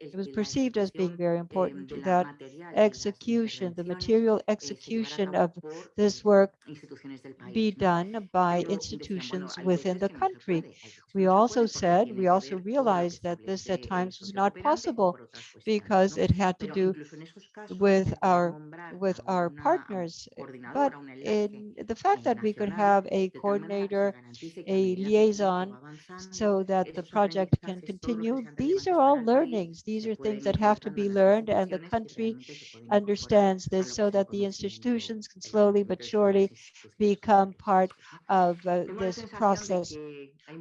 it was perceived as being very important that execution, the material execution of this work be done by institutions within the country. We also said, we also realized that this at times was not possible because it had to do with our with our partners. Eh, but in the fact that we could have a coordinator, a liaison, so that the project can continue, these are all learnings. These are things that have to be learned and the country understands this so that the institutions can slowly but surely become part of uh, this process.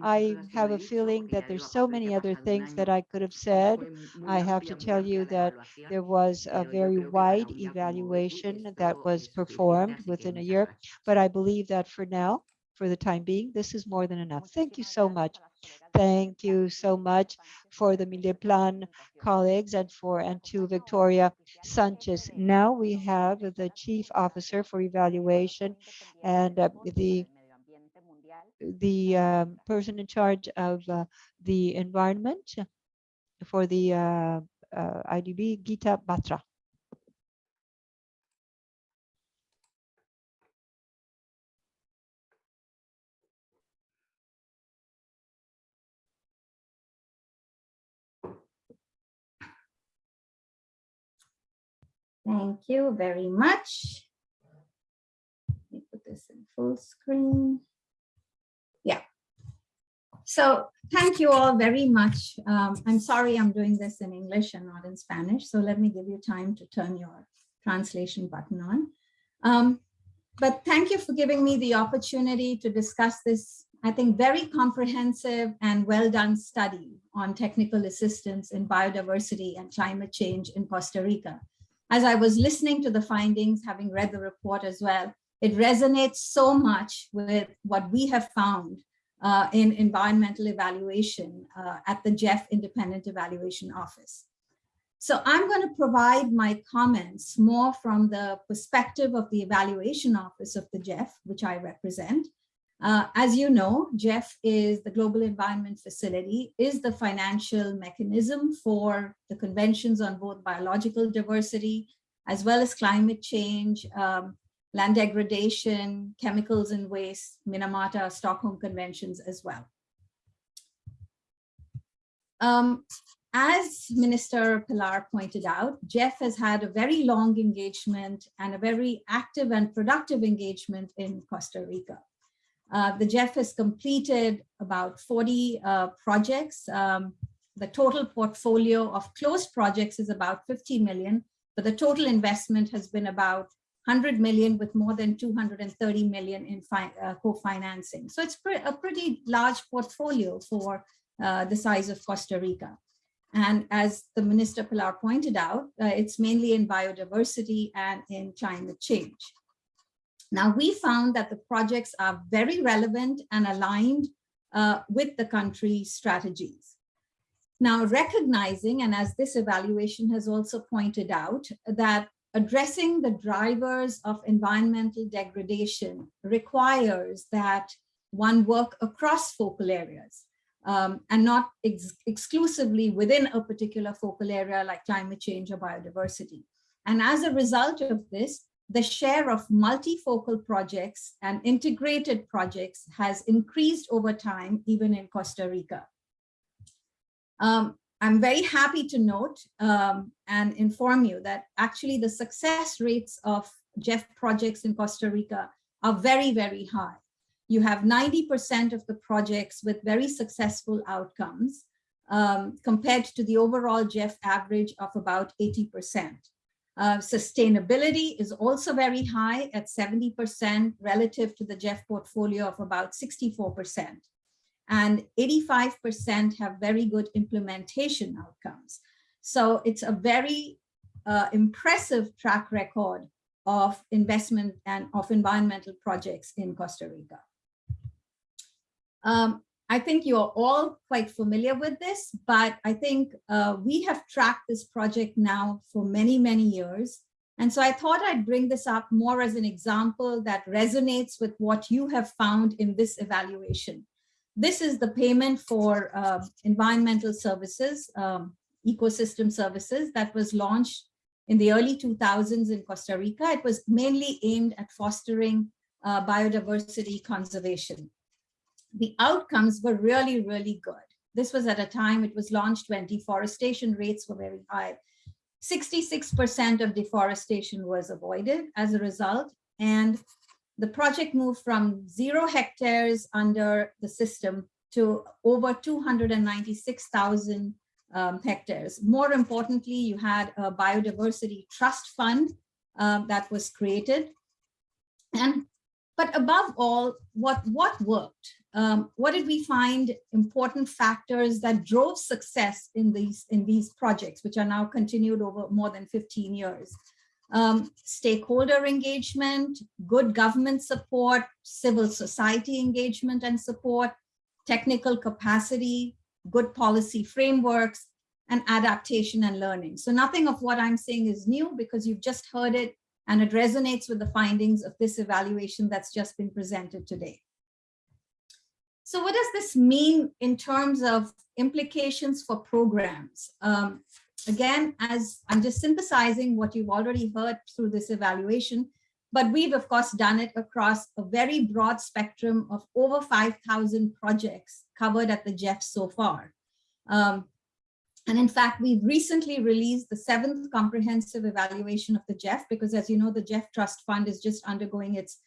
I have a feeling that there's so many other things that I could have said. I have to tell you that there was a very wide evaluation that was performed within a year, but I believe that for now, for the time being, this is more than enough. Thank you so much. Thank you so much for the Mideplan colleagues and for and to Victoria Sanchez. Now we have the Chief Officer for Evaluation and uh, the the um, person in charge of uh, the environment for the uh, uh IDB, Geeta Batra. Thank you very much. Let me put this in full screen. Yeah. So thank you all very much. Um, I'm sorry I'm doing this in English and not in Spanish, so let me give you time to turn your translation button on. Um, but thank you for giving me the opportunity to discuss this, I think, very comprehensive and well done study on technical assistance in biodiversity and climate change in Costa Rica. As I was listening to the findings, having read the report as well, it resonates so much with what we have found uh, in environmental evaluation uh, at the GEF Independent Evaluation Office. So I'm going to provide my comments more from the perspective of the Evaluation Office of the GEF, which I represent. Uh, as you know, GEF is the Global Environment Facility, is the financial mechanism for the conventions on both biological diversity, as well as climate change, um, land degradation, chemicals and waste, Minamata, Stockholm Conventions as well. Um, as Minister Pilar pointed out, GEF has had a very long engagement and a very active and productive engagement in Costa Rica. Uh, the GEF has completed about 40 uh, projects. Um, the total portfolio of closed projects is about 50 million, but the total investment has been about 100 million with more than 230 million in uh, co-financing. So it's pre a pretty large portfolio for uh, the size of Costa Rica. And as the Minister Pilar pointed out, uh, it's mainly in biodiversity and in climate change. Now, we found that the projects are very relevant and aligned uh, with the country's strategies. Now, recognizing, and as this evaluation has also pointed out, that addressing the drivers of environmental degradation requires that one work across focal areas um, and not ex exclusively within a particular focal area like climate change or biodiversity. And as a result of this, the share of multifocal projects and integrated projects has increased over time, even in Costa Rica. Um, I'm very happy to note um, and inform you that actually the success rates of GEF projects in Costa Rica are very, very high. You have 90% of the projects with very successful outcomes um, compared to the overall GEF average of about 80%. Uh, sustainability is also very high at 70% relative to the GEF portfolio of about 64% and 85% have very good implementation outcomes. So it's a very uh, impressive track record of investment and of environmental projects in Costa Rica. Um, I think you're all quite familiar with this, but I think uh, we have tracked this project now for many, many years. And so I thought I'd bring this up more as an example that resonates with what you have found in this evaluation. This is the payment for uh, environmental services, um, ecosystem services that was launched in the early 2000s in Costa Rica. It was mainly aimed at fostering uh, biodiversity conservation. The outcomes were really, really good. This was at a time it was launched when deforestation rates were very high. 66% of deforestation was avoided as a result, and the project moved from zero hectares under the system to over 296,000 um, hectares. More importantly, you had a biodiversity trust fund um, that was created. And but above all, what, what worked? Um, what did we find important factors that drove success in these, in these projects, which are now continued over more than 15 years? um, stakeholder engagement, good government support, civil society engagement and support, technical capacity, good policy frameworks, and adaptation and learning. So nothing of what I'm saying is new because you've just heard it and it resonates with the findings of this evaluation that's just been presented today. So what does this mean in terms of implications for programs? Um, Again, as I'm just synthesizing what you've already heard through this evaluation, but we've of course done it across a very broad spectrum of over 5,000 projects covered at the GEF so far. Um, and in fact, we've recently released the seventh comprehensive evaluation of the GEF, because as you know, the GEF Trust Fund is just undergoing its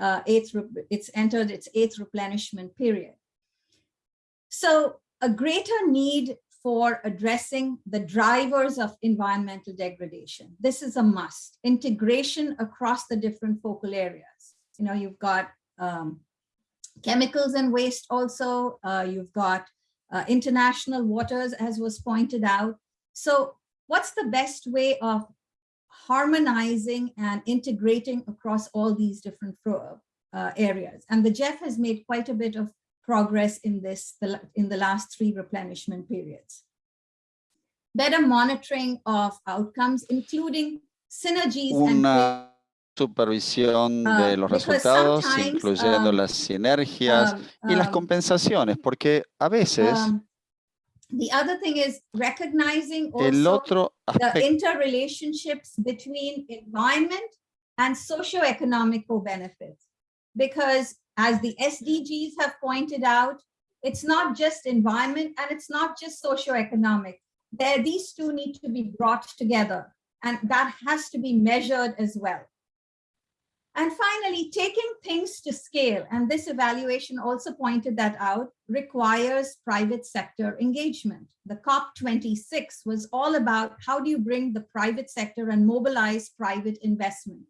uh, eighth, it's entered its eighth replenishment period. So a greater need for addressing the drivers of environmental degradation. This is a must. Integration across the different focal areas. You know, you've got um, chemicals and waste also, uh, you've got uh, international waters as was pointed out. So what's the best way of harmonizing and integrating across all these different uh, areas? And the GEF has made quite a bit of progress in this in the last three replenishment periods. Better monitoring of outcomes, including synergies Una supervisión Uh, de los because resultados, incluyendo um, las sinergias um, y las um, compensaciones, porque a veces um, the other thing is recognizing el otro the aspecto interrelationships between environment and socioeconomic co-benefits. Because as the SDGs have pointed out, it's not just environment and it's not just socioeconomic. There, these two need to be brought together and that has to be measured as well. And finally, taking things to scale, and this evaluation also pointed that out, requires private sector engagement. The COP26 was all about how do you bring the private sector and mobilize private investment.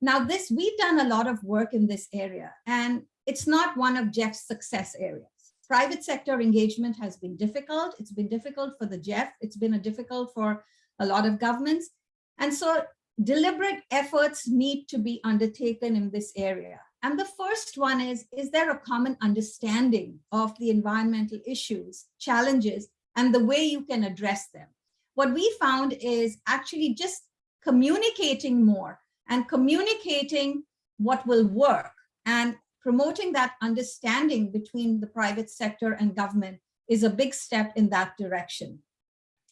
Now this, we've done a lot of work in this area, and it's not one of GEF's success areas. Private sector engagement has been difficult. It's been difficult for the GEF. It's been a difficult for a lot of governments. And so deliberate efforts need to be undertaken in this area. And the first one is, is there a common understanding of the environmental issues, challenges, and the way you can address them? What we found is actually just communicating more and communicating what will work and promoting that understanding between the private sector and government is a big step in that direction.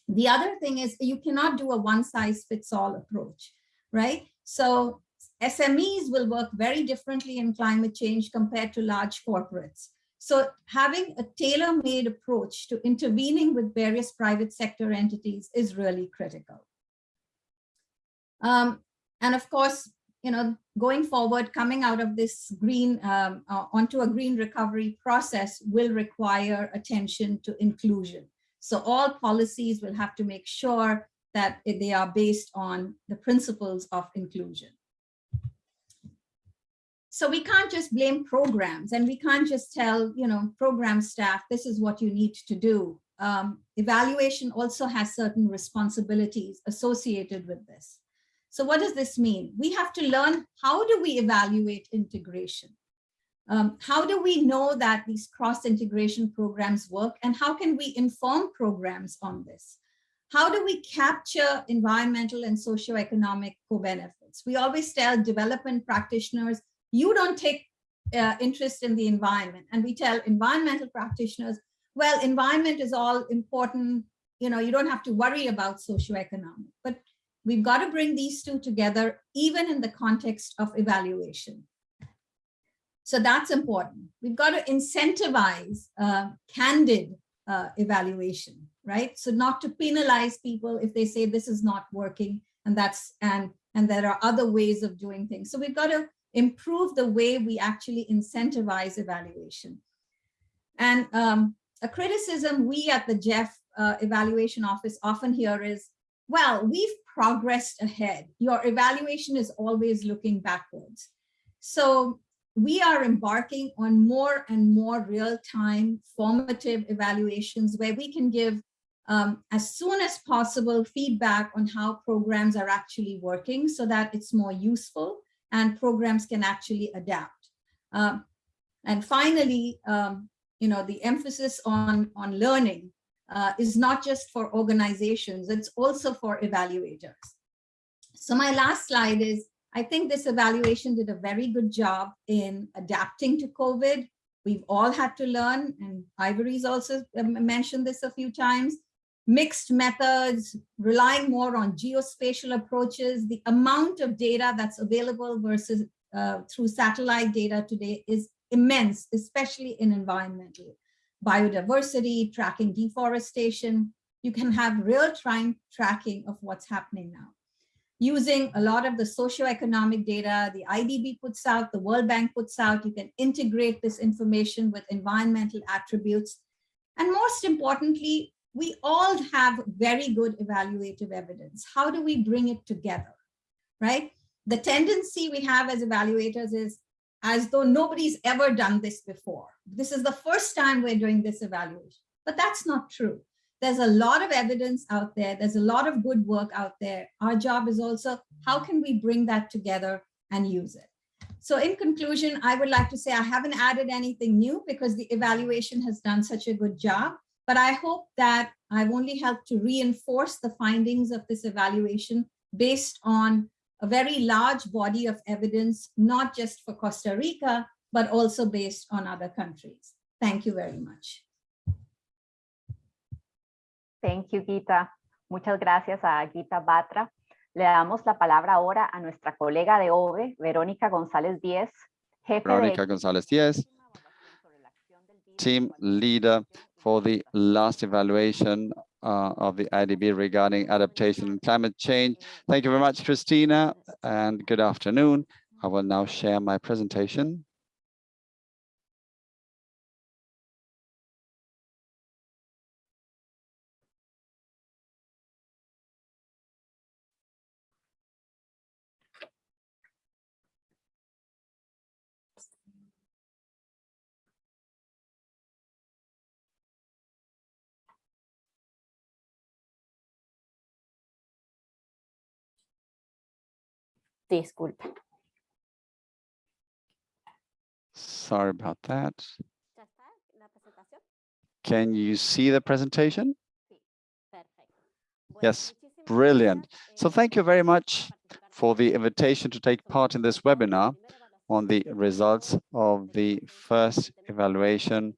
The other thing is you cannot do a one size fits all approach, right? So SMEs will work very differently in climate change compared to large corporates. So having a tailor-made approach to intervening with various private sector entities is really critical. Um, and of course, you know, going forward, coming out of this green um, uh, onto a green recovery process will require attention to inclusion. So all policies will have to make sure that they are based on the principles of inclusion. So we can't just blame programs and we can't just tell, you know, program staff, this is what you need to do. Um, evaluation also has certain responsibilities associated with this. So what does this mean? We have to learn how do we evaluate integration? Um, how do we know that these cross-integration programs work and how can we inform programs on this? How do we capture environmental and socioeconomic co-benefits? We always tell development practitioners, you don't take uh, interest in the environment. And we tell environmental practitioners, well, environment is all important. You know, you don't have to worry about socioeconomic, but we've got to bring these two together, even in the context of evaluation. So that's important. We've got to incentivize uh, candid uh, evaluation, right? So not to penalize people if they say this is not working and that's and and there are other ways of doing things. So we've got to improve the way we actually incentivize evaluation. And um, a criticism we at the GEF uh, evaluation office often hear is, well, we've progressed ahead. Your evaluation is always looking backwards. So we are embarking on more and more real-time formative evaluations where we can give um, as soon as possible feedback on how programs are actually working so that it's more useful and programs can actually adapt. Um, and finally, um, you know, the emphasis on, on learning uh, is not just for organizations, it's also for evaluators. So my last slide is I think this evaluation did a very good job in adapting to COVID. We've all had to learn, and Ivory's also um, mentioned this a few times, mixed methods, relying more on geospatial approaches. The amount of data that's available versus uh, through satellite data today is immense, especially in environmental. Biodiversity, tracking deforestation, you can have real-time tracking of what's happening now using a lot of the socioeconomic data the IDB puts out, the World Bank puts out. You can integrate this information with environmental attributes. And most importantly, we all have very good evaluative evidence. How do we bring it together, right? The tendency we have as evaluators is as though nobody's ever done this before. This is the first time we're doing this evaluation, but that's not true. There's a lot of evidence out there. There's a lot of good work out there. Our job is also, how can we bring that together and use it? So in conclusion, I would like to say I haven't added anything new because the evaluation has done such a good job, but I hope that I've only helped to reinforce the findings of this evaluation based on a very large body of evidence, not just for Costa Rica, but also based on other countries. Thank you very much. Thank you, Geeta. Muchas gracias a Geeta Batra. Le damos la palabra ahora a nuestra colega de OVE, Verónica González Díez, jefe Verónica de... González Díez, team leader for the last evaluation uh, of the IDB regarding adaptation and climate change. Thank you very much, Christina, and good afternoon. I will now share my presentation. Disculpe. Sorry about that. Can you see the presentation? Yes, brilliant. So thank you very much for the invitation to take part in this webinar on the results of the first evaluation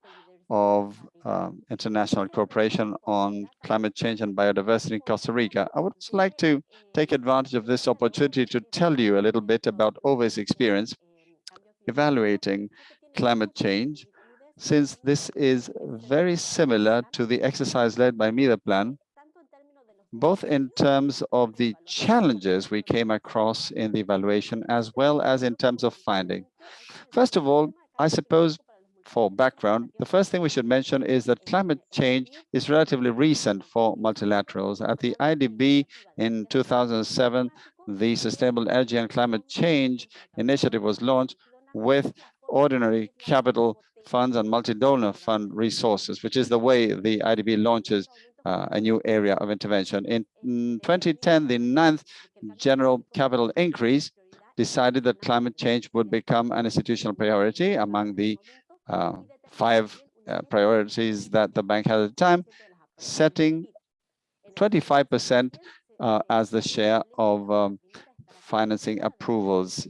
of um, international cooperation on climate change and biodiversity in Costa Rica. I would like to take advantage of this opportunity to tell you a little bit about OVE's experience evaluating climate change, since this is very similar to the exercise led by Mideplan, both in terms of the challenges we came across in the evaluation, as well as in terms of finding. First of all, I suppose for background, the first thing we should mention is that climate change is relatively recent for multilaterals. At the IDB in 2007, the Sustainable Energy and Climate Change Initiative was launched with ordinary capital funds and multi-donor fund resources, which is the way the IDB launches uh, a new area of intervention. In 2010, the ninth general capital increase decided that climate change would become an institutional priority among the five uh, priorities that the bank had at the time, setting 25% uh, as the share of um, financing approvals.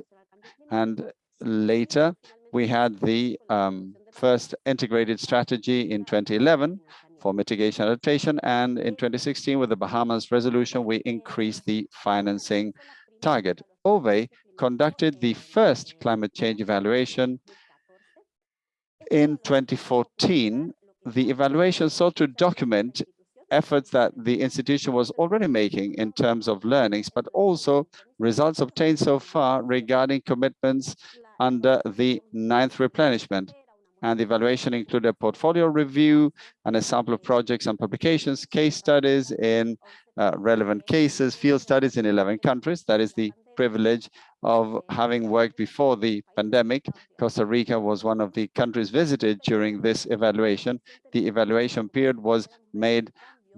And later, we had the um, first integrated strategy in 2011 for mitigation adaptation. And in 2016, with the Bahamas resolution, we increased the financing target. OVE conducted the first climate change evaluation in 2014, the evaluation sought to document efforts that the institution was already making in terms of learnings, but also results obtained so far regarding commitments under the ninth replenishment. And the evaluation included a portfolio review and a sample of projects and publications, case studies in uh, relevant cases, field studies in 11 countries. That is the privilege of having worked before the pandemic. Costa Rica was one of the countries visited during this evaluation. The evaluation period was made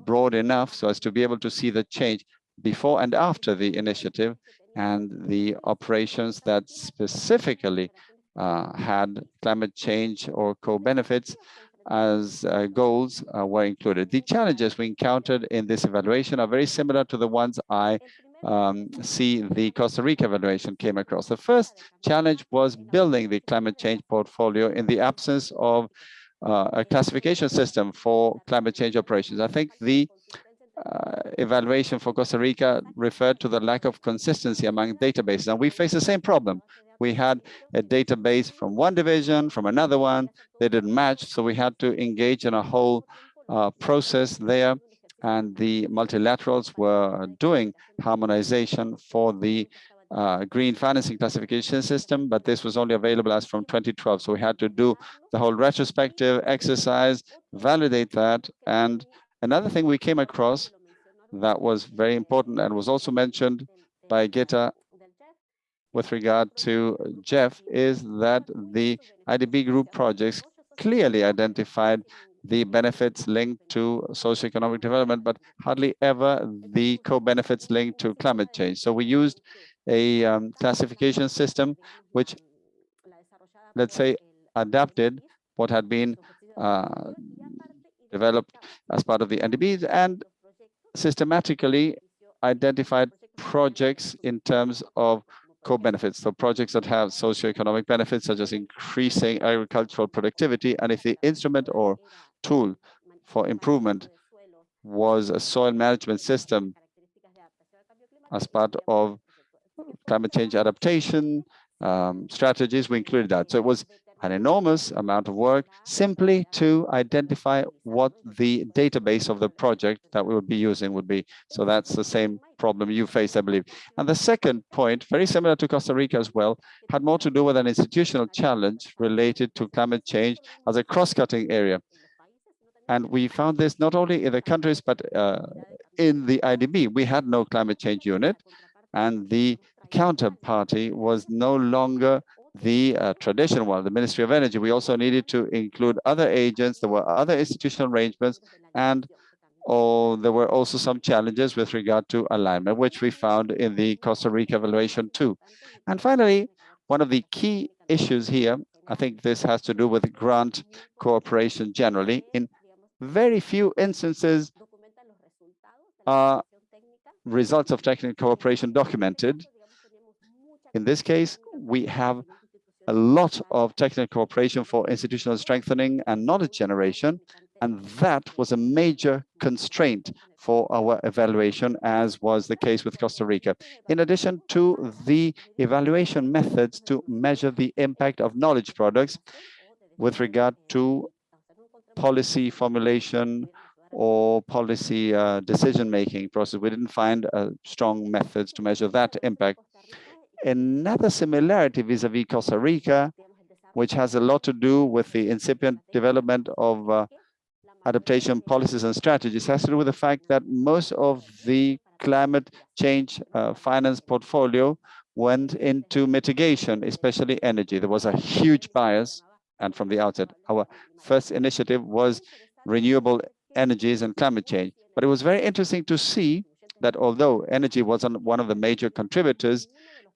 broad enough so as to be able to see the change before and after the initiative and the operations that specifically uh, had climate change or co-benefits as uh, goals uh, were included. The challenges we encountered in this evaluation are very similar to the ones I um, see the Costa Rica evaluation came across. The first challenge was building the climate change portfolio in the absence of uh, a classification system for climate change operations. I think the uh, evaluation for Costa Rica referred to the lack of consistency among databases, and we face the same problem. We had a database from one division, from another one, they didn't match, so we had to engage in a whole uh, process there and the multilaterals were doing harmonization for the uh, green financing classification system, but this was only available as from 2012. So we had to do the whole retrospective exercise, validate that. And another thing we came across that was very important and was also mentioned by Geeta with regard to GEF is that the IDB group projects clearly identified the benefits linked to socioeconomic development, but hardly ever the co-benefits linked to climate change. So we used a um, classification system which, let's say, adapted what had been uh, developed as part of the MDBs and systematically identified projects in terms of co-benefits, so projects that have socioeconomic benefits such as increasing agricultural productivity, and if the instrument or tool for improvement was a soil management system as part of climate change adaptation um, strategies, we included that. So it was an enormous amount of work simply to identify what the database of the project that we would be using would be. So that's the same problem you face, I believe. And the second point, very similar to Costa Rica as well, had more to do with an institutional challenge related to climate change as a cross-cutting area. And we found this not only in the countries, but uh, in the IDB. We had no climate change unit, and the counterparty was no longer the uh, traditional one, the Ministry of Energy. We also needed to include other agents. There were other institutional arrangements, and oh, there were also some challenges with regard to alignment, which we found in the Costa Rica evaluation too. And finally, one of the key issues here, I think this has to do with grant cooperation generally. In very few instances are uh, results of technical cooperation documented. In this case, we have a lot of technical cooperation for institutional strengthening and knowledge generation, and that was a major constraint for our evaluation, as was the case with Costa Rica. In addition to the evaluation methods to measure the impact of knowledge products with regard to policy formulation or policy uh, decision-making process. We didn't find uh, strong methods to measure that impact. Another similarity vis-a-vis -vis Costa Rica, which has a lot to do with the incipient development of uh, adaptation policies and strategies, has to do with the fact that most of the climate change uh, finance portfolio went into mitigation, especially energy. There was a huge bias, and from the outset, our first initiative was renewable energies and climate change. But it was very interesting to see that although energy wasn't one of the major contributors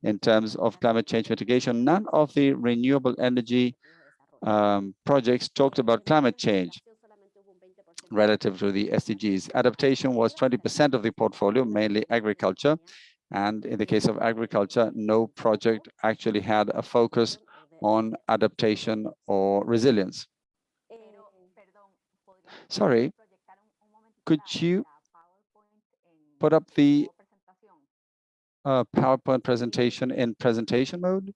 in terms of climate change mitigation, none of the renewable energy um, projects talked about climate change relative to the SDGs. Adaptation was 20% of the portfolio, mainly agriculture. And in the case of agriculture, no project actually had a focus on adaptation or resilience. Sorry, could you put up the uh, PowerPoint presentation in presentation mode?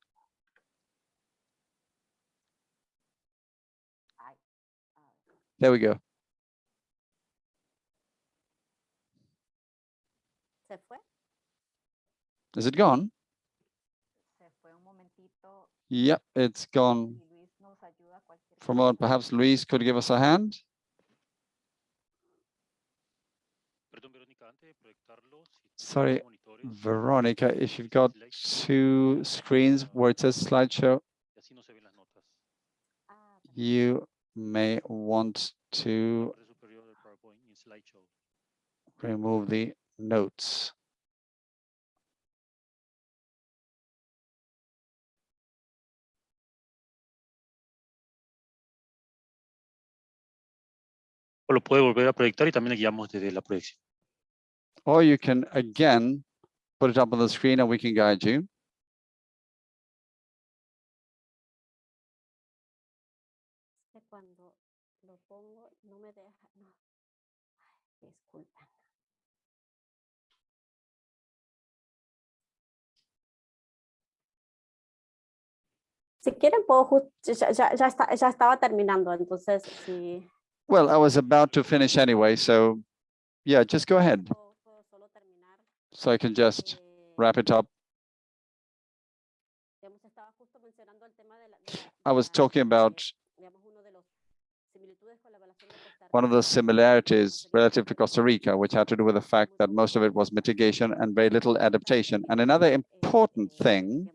There we go. Is it gone? Yep, it's gone. From a moment, perhaps Luis could give us a hand. Sorry, Veronica, if you've got two screens where it says slideshow, you may want to remove the notes. O lo puede volver a proyectar y también le guiamos desde la proyección. Or you can again put it up on the screen and we can guide you. Si quieren, puedo ya, ya, ya, está, ya estaba terminando, entonces sí. Well, I was about to finish anyway, so yeah, just go ahead. So I can just wrap it up. I was talking about one of the similarities relative to Costa Rica, which had to do with the fact that most of it was mitigation and very little adaptation. And another important thing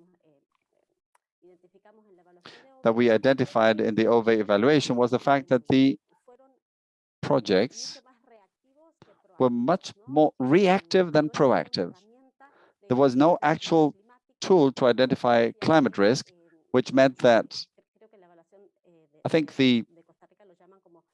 that we identified in the OVE evaluation was the fact that the projects were much more reactive than proactive. There was no actual tool to identify climate risk, which meant that I think the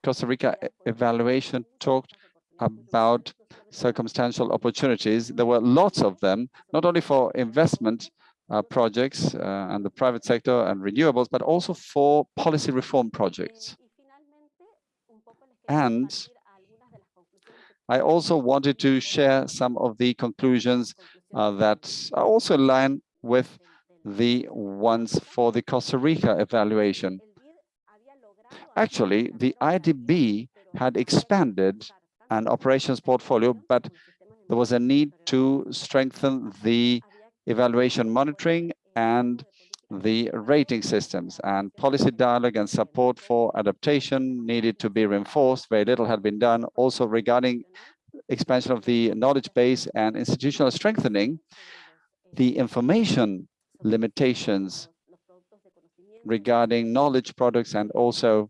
Costa Rica evaluation talked about circumstantial opportunities. There were lots of them, not only for investment uh, projects uh, and the private sector and renewables, but also for policy reform projects. And I also wanted to share some of the conclusions uh, that are also in line with the ones for the Costa Rica evaluation. Actually, the IDB had expanded an operations portfolio, but there was a need to strengthen the evaluation monitoring and the rating systems and policy dialogue and support for adaptation needed to be reinforced. Very little had been done. Also regarding expansion of the knowledge base and institutional strengthening, the information limitations regarding knowledge products and also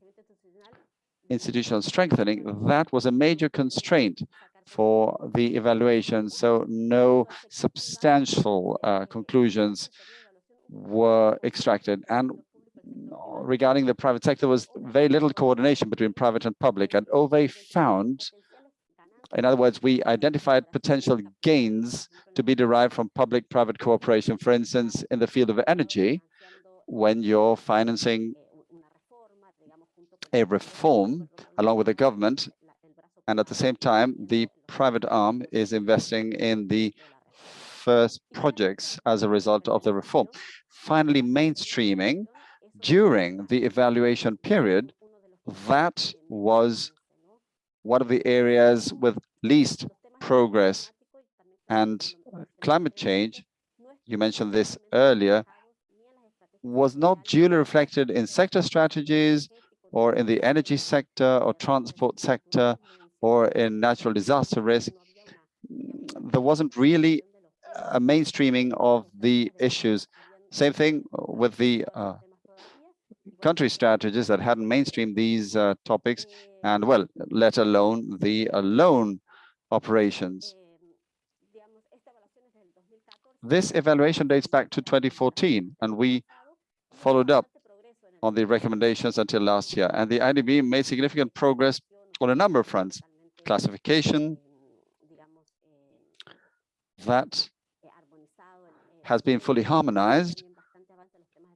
institutional strengthening, that was a major constraint for the evaluation. So no substantial uh, conclusions were extracted. And regarding the private sector, was very little coordination between private and public. And OVE found, in other words, we identified potential gains to be derived from public-private cooperation. For instance, in the field of energy, when you're financing a reform along with the government, and at the same time, the private arm is investing in the first projects as a result of the reform. Finally, mainstreaming during the evaluation period, that was one of the areas with least progress and climate change, you mentioned this earlier, was not duly reflected in sector strategies or in the energy sector or transport sector or in natural disaster risk. There wasn't really a mainstreaming of the issues. Same thing with the uh, country strategies that hadn't mainstreamed these uh, topics and well, let alone the uh, loan operations. This evaluation dates back to 2014 and we followed up on the recommendations until last year. And the IDB made significant progress on a number of fronts. Classification, that has been fully harmonized.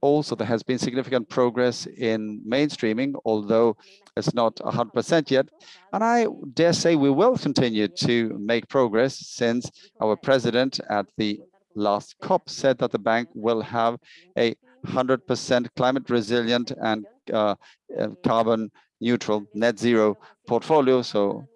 Also, there has been significant progress in mainstreaming, although it's not 100% yet. And I dare say we will continue to make progress since our president at the last COP said that the bank will have a 100% climate resilient and uh, uh, carbon neutral net zero portfolio. So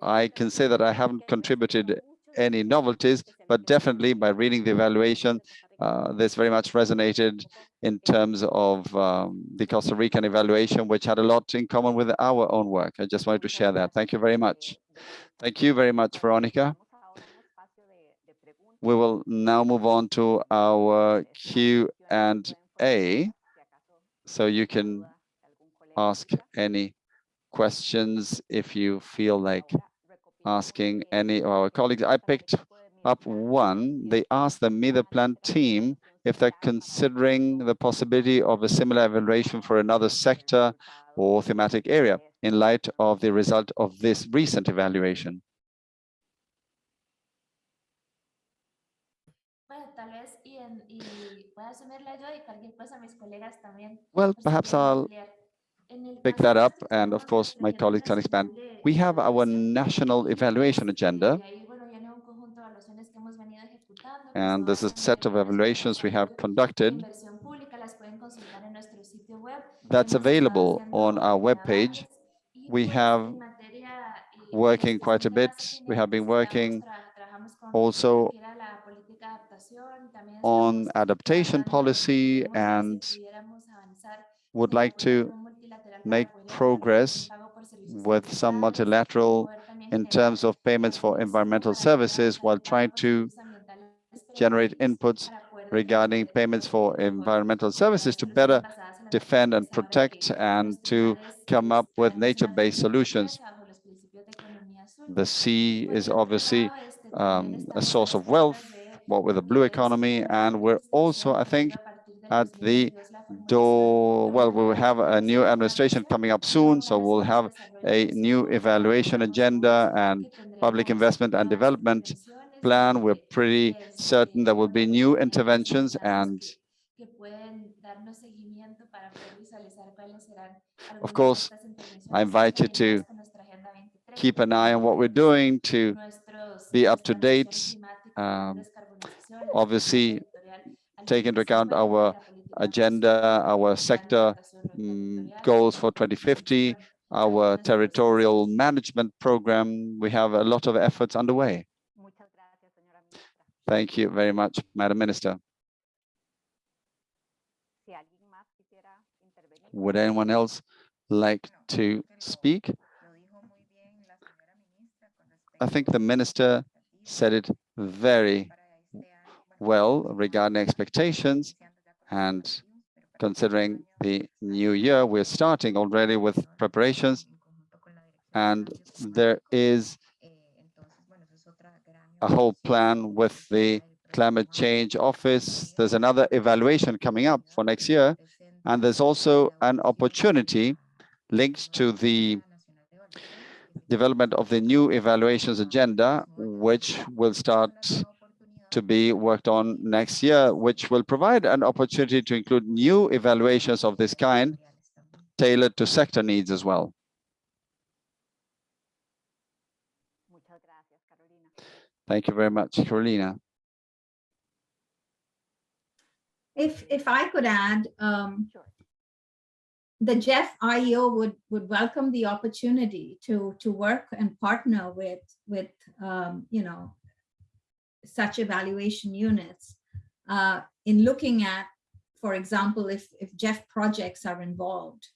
I can say that I haven't contributed any novelties, but definitely by reading the evaluation, uh, this very much resonated in terms of um, the Costa Rican evaluation, which had a lot in common with our own work. I just wanted to share that. Thank you very much. Thank you very much, Veronica. We will now move on to our Q and A, so you can ask any questions if you feel like asking any of our colleagues. I picked up one. They asked the Mideplan team if they're considering the possibility of a similar evaluation for another sector or thematic area in light of the result of this recent evaluation. Well, perhaps I'll pick that up and of course my colleagues can expand. We have our national evaluation agenda and there's a set of evaluations we have conducted that's available on our webpage. We have working quite a bit. We have been working also on adaptation policy and would like to make progress with some multilateral in terms of payments for environmental services while trying to generate inputs regarding payments for environmental services to better defend and protect and to come up with nature-based solutions. The sea is obviously um, a source of wealth, what with the blue economy, and we're also, I think, at the door. Well, we will have a new administration coming up soon, so we'll have a new evaluation agenda and public investment and development plan. We're pretty certain there will be new interventions and of course, I invite you to keep an eye on what we're doing to be up to date. Um, obviously, take into account our agenda, our sector um, goals for 2050, our territorial management program. We have a lot of efforts underway. Thank you very much, Madam Minister. Would anyone else like to speak? I think the minister said it very well regarding expectations and considering the new year, we're starting already with preparations and there is a whole plan with the climate change office. There's another evaluation coming up for next year. And there's also an opportunity linked to the development of the new evaluations agenda, which will start to be worked on next year, which will provide an opportunity to include new evaluations of this kind tailored to sector needs as well. Thank you very much, Carolina. If if I could add, um, the GEF IEO would would welcome the opportunity to to work and partner with with um, you know such evaluation units uh, in looking at, for example, if if GEF projects are involved,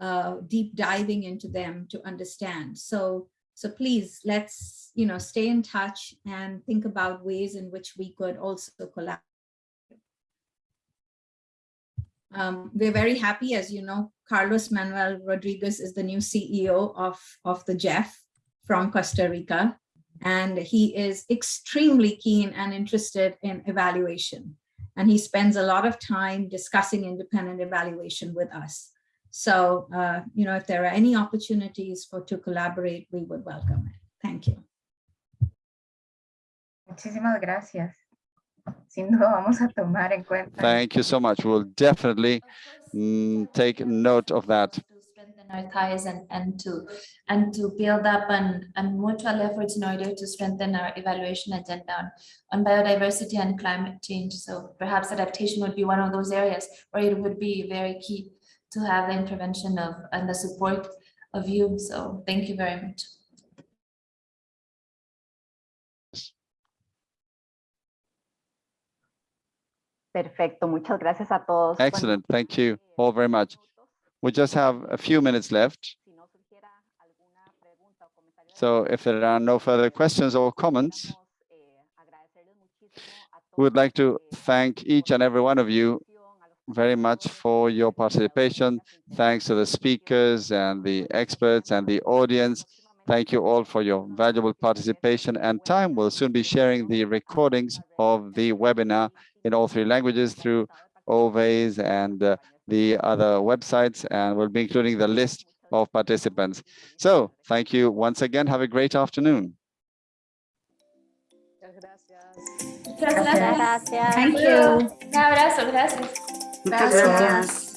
uh, deep diving into them to understand. So so please let's you know stay in touch and think about ways in which we could also collaborate. Um, we're very happy, as you know, Carlos Manuel Rodriguez is the new CEO of, of the GEF from Costa Rica, and he is extremely keen and interested in evaluation. And he spends a lot of time discussing independent evaluation with us. So, uh, you know, if there are any opportunities for to collaborate, we would welcome it. Thank you. Muchísimas gracias. Sin duda vamos a tomar en cuenta. Thank you so much. We'll definitely mm, take note of that. Our ties and, and to and to build up and, and mutual efforts in order to strengthen our evaluation agenda on, on biodiversity and climate change. So perhaps adaptation would be one of those areas where it would be very key to have the intervention of and the support of you. So thank you very much. Perfecto, muchas gracias a todos. Excellent, thank you all very much. We just have a few minutes left. So if there are no further questions or comments, we would like to thank each and every one of you very much for your participation. Thanks to the speakers and the experts and the audience. Thank you all for your valuable participation and time. We'll soon be sharing the recordings of the webinar in all three languages through OVE's and uh, the other websites, and we'll be including the list of participants. So thank you once again. Have a great afternoon. Gracias. Gracias. Thank you. Un abrazo, gracias. Gracias.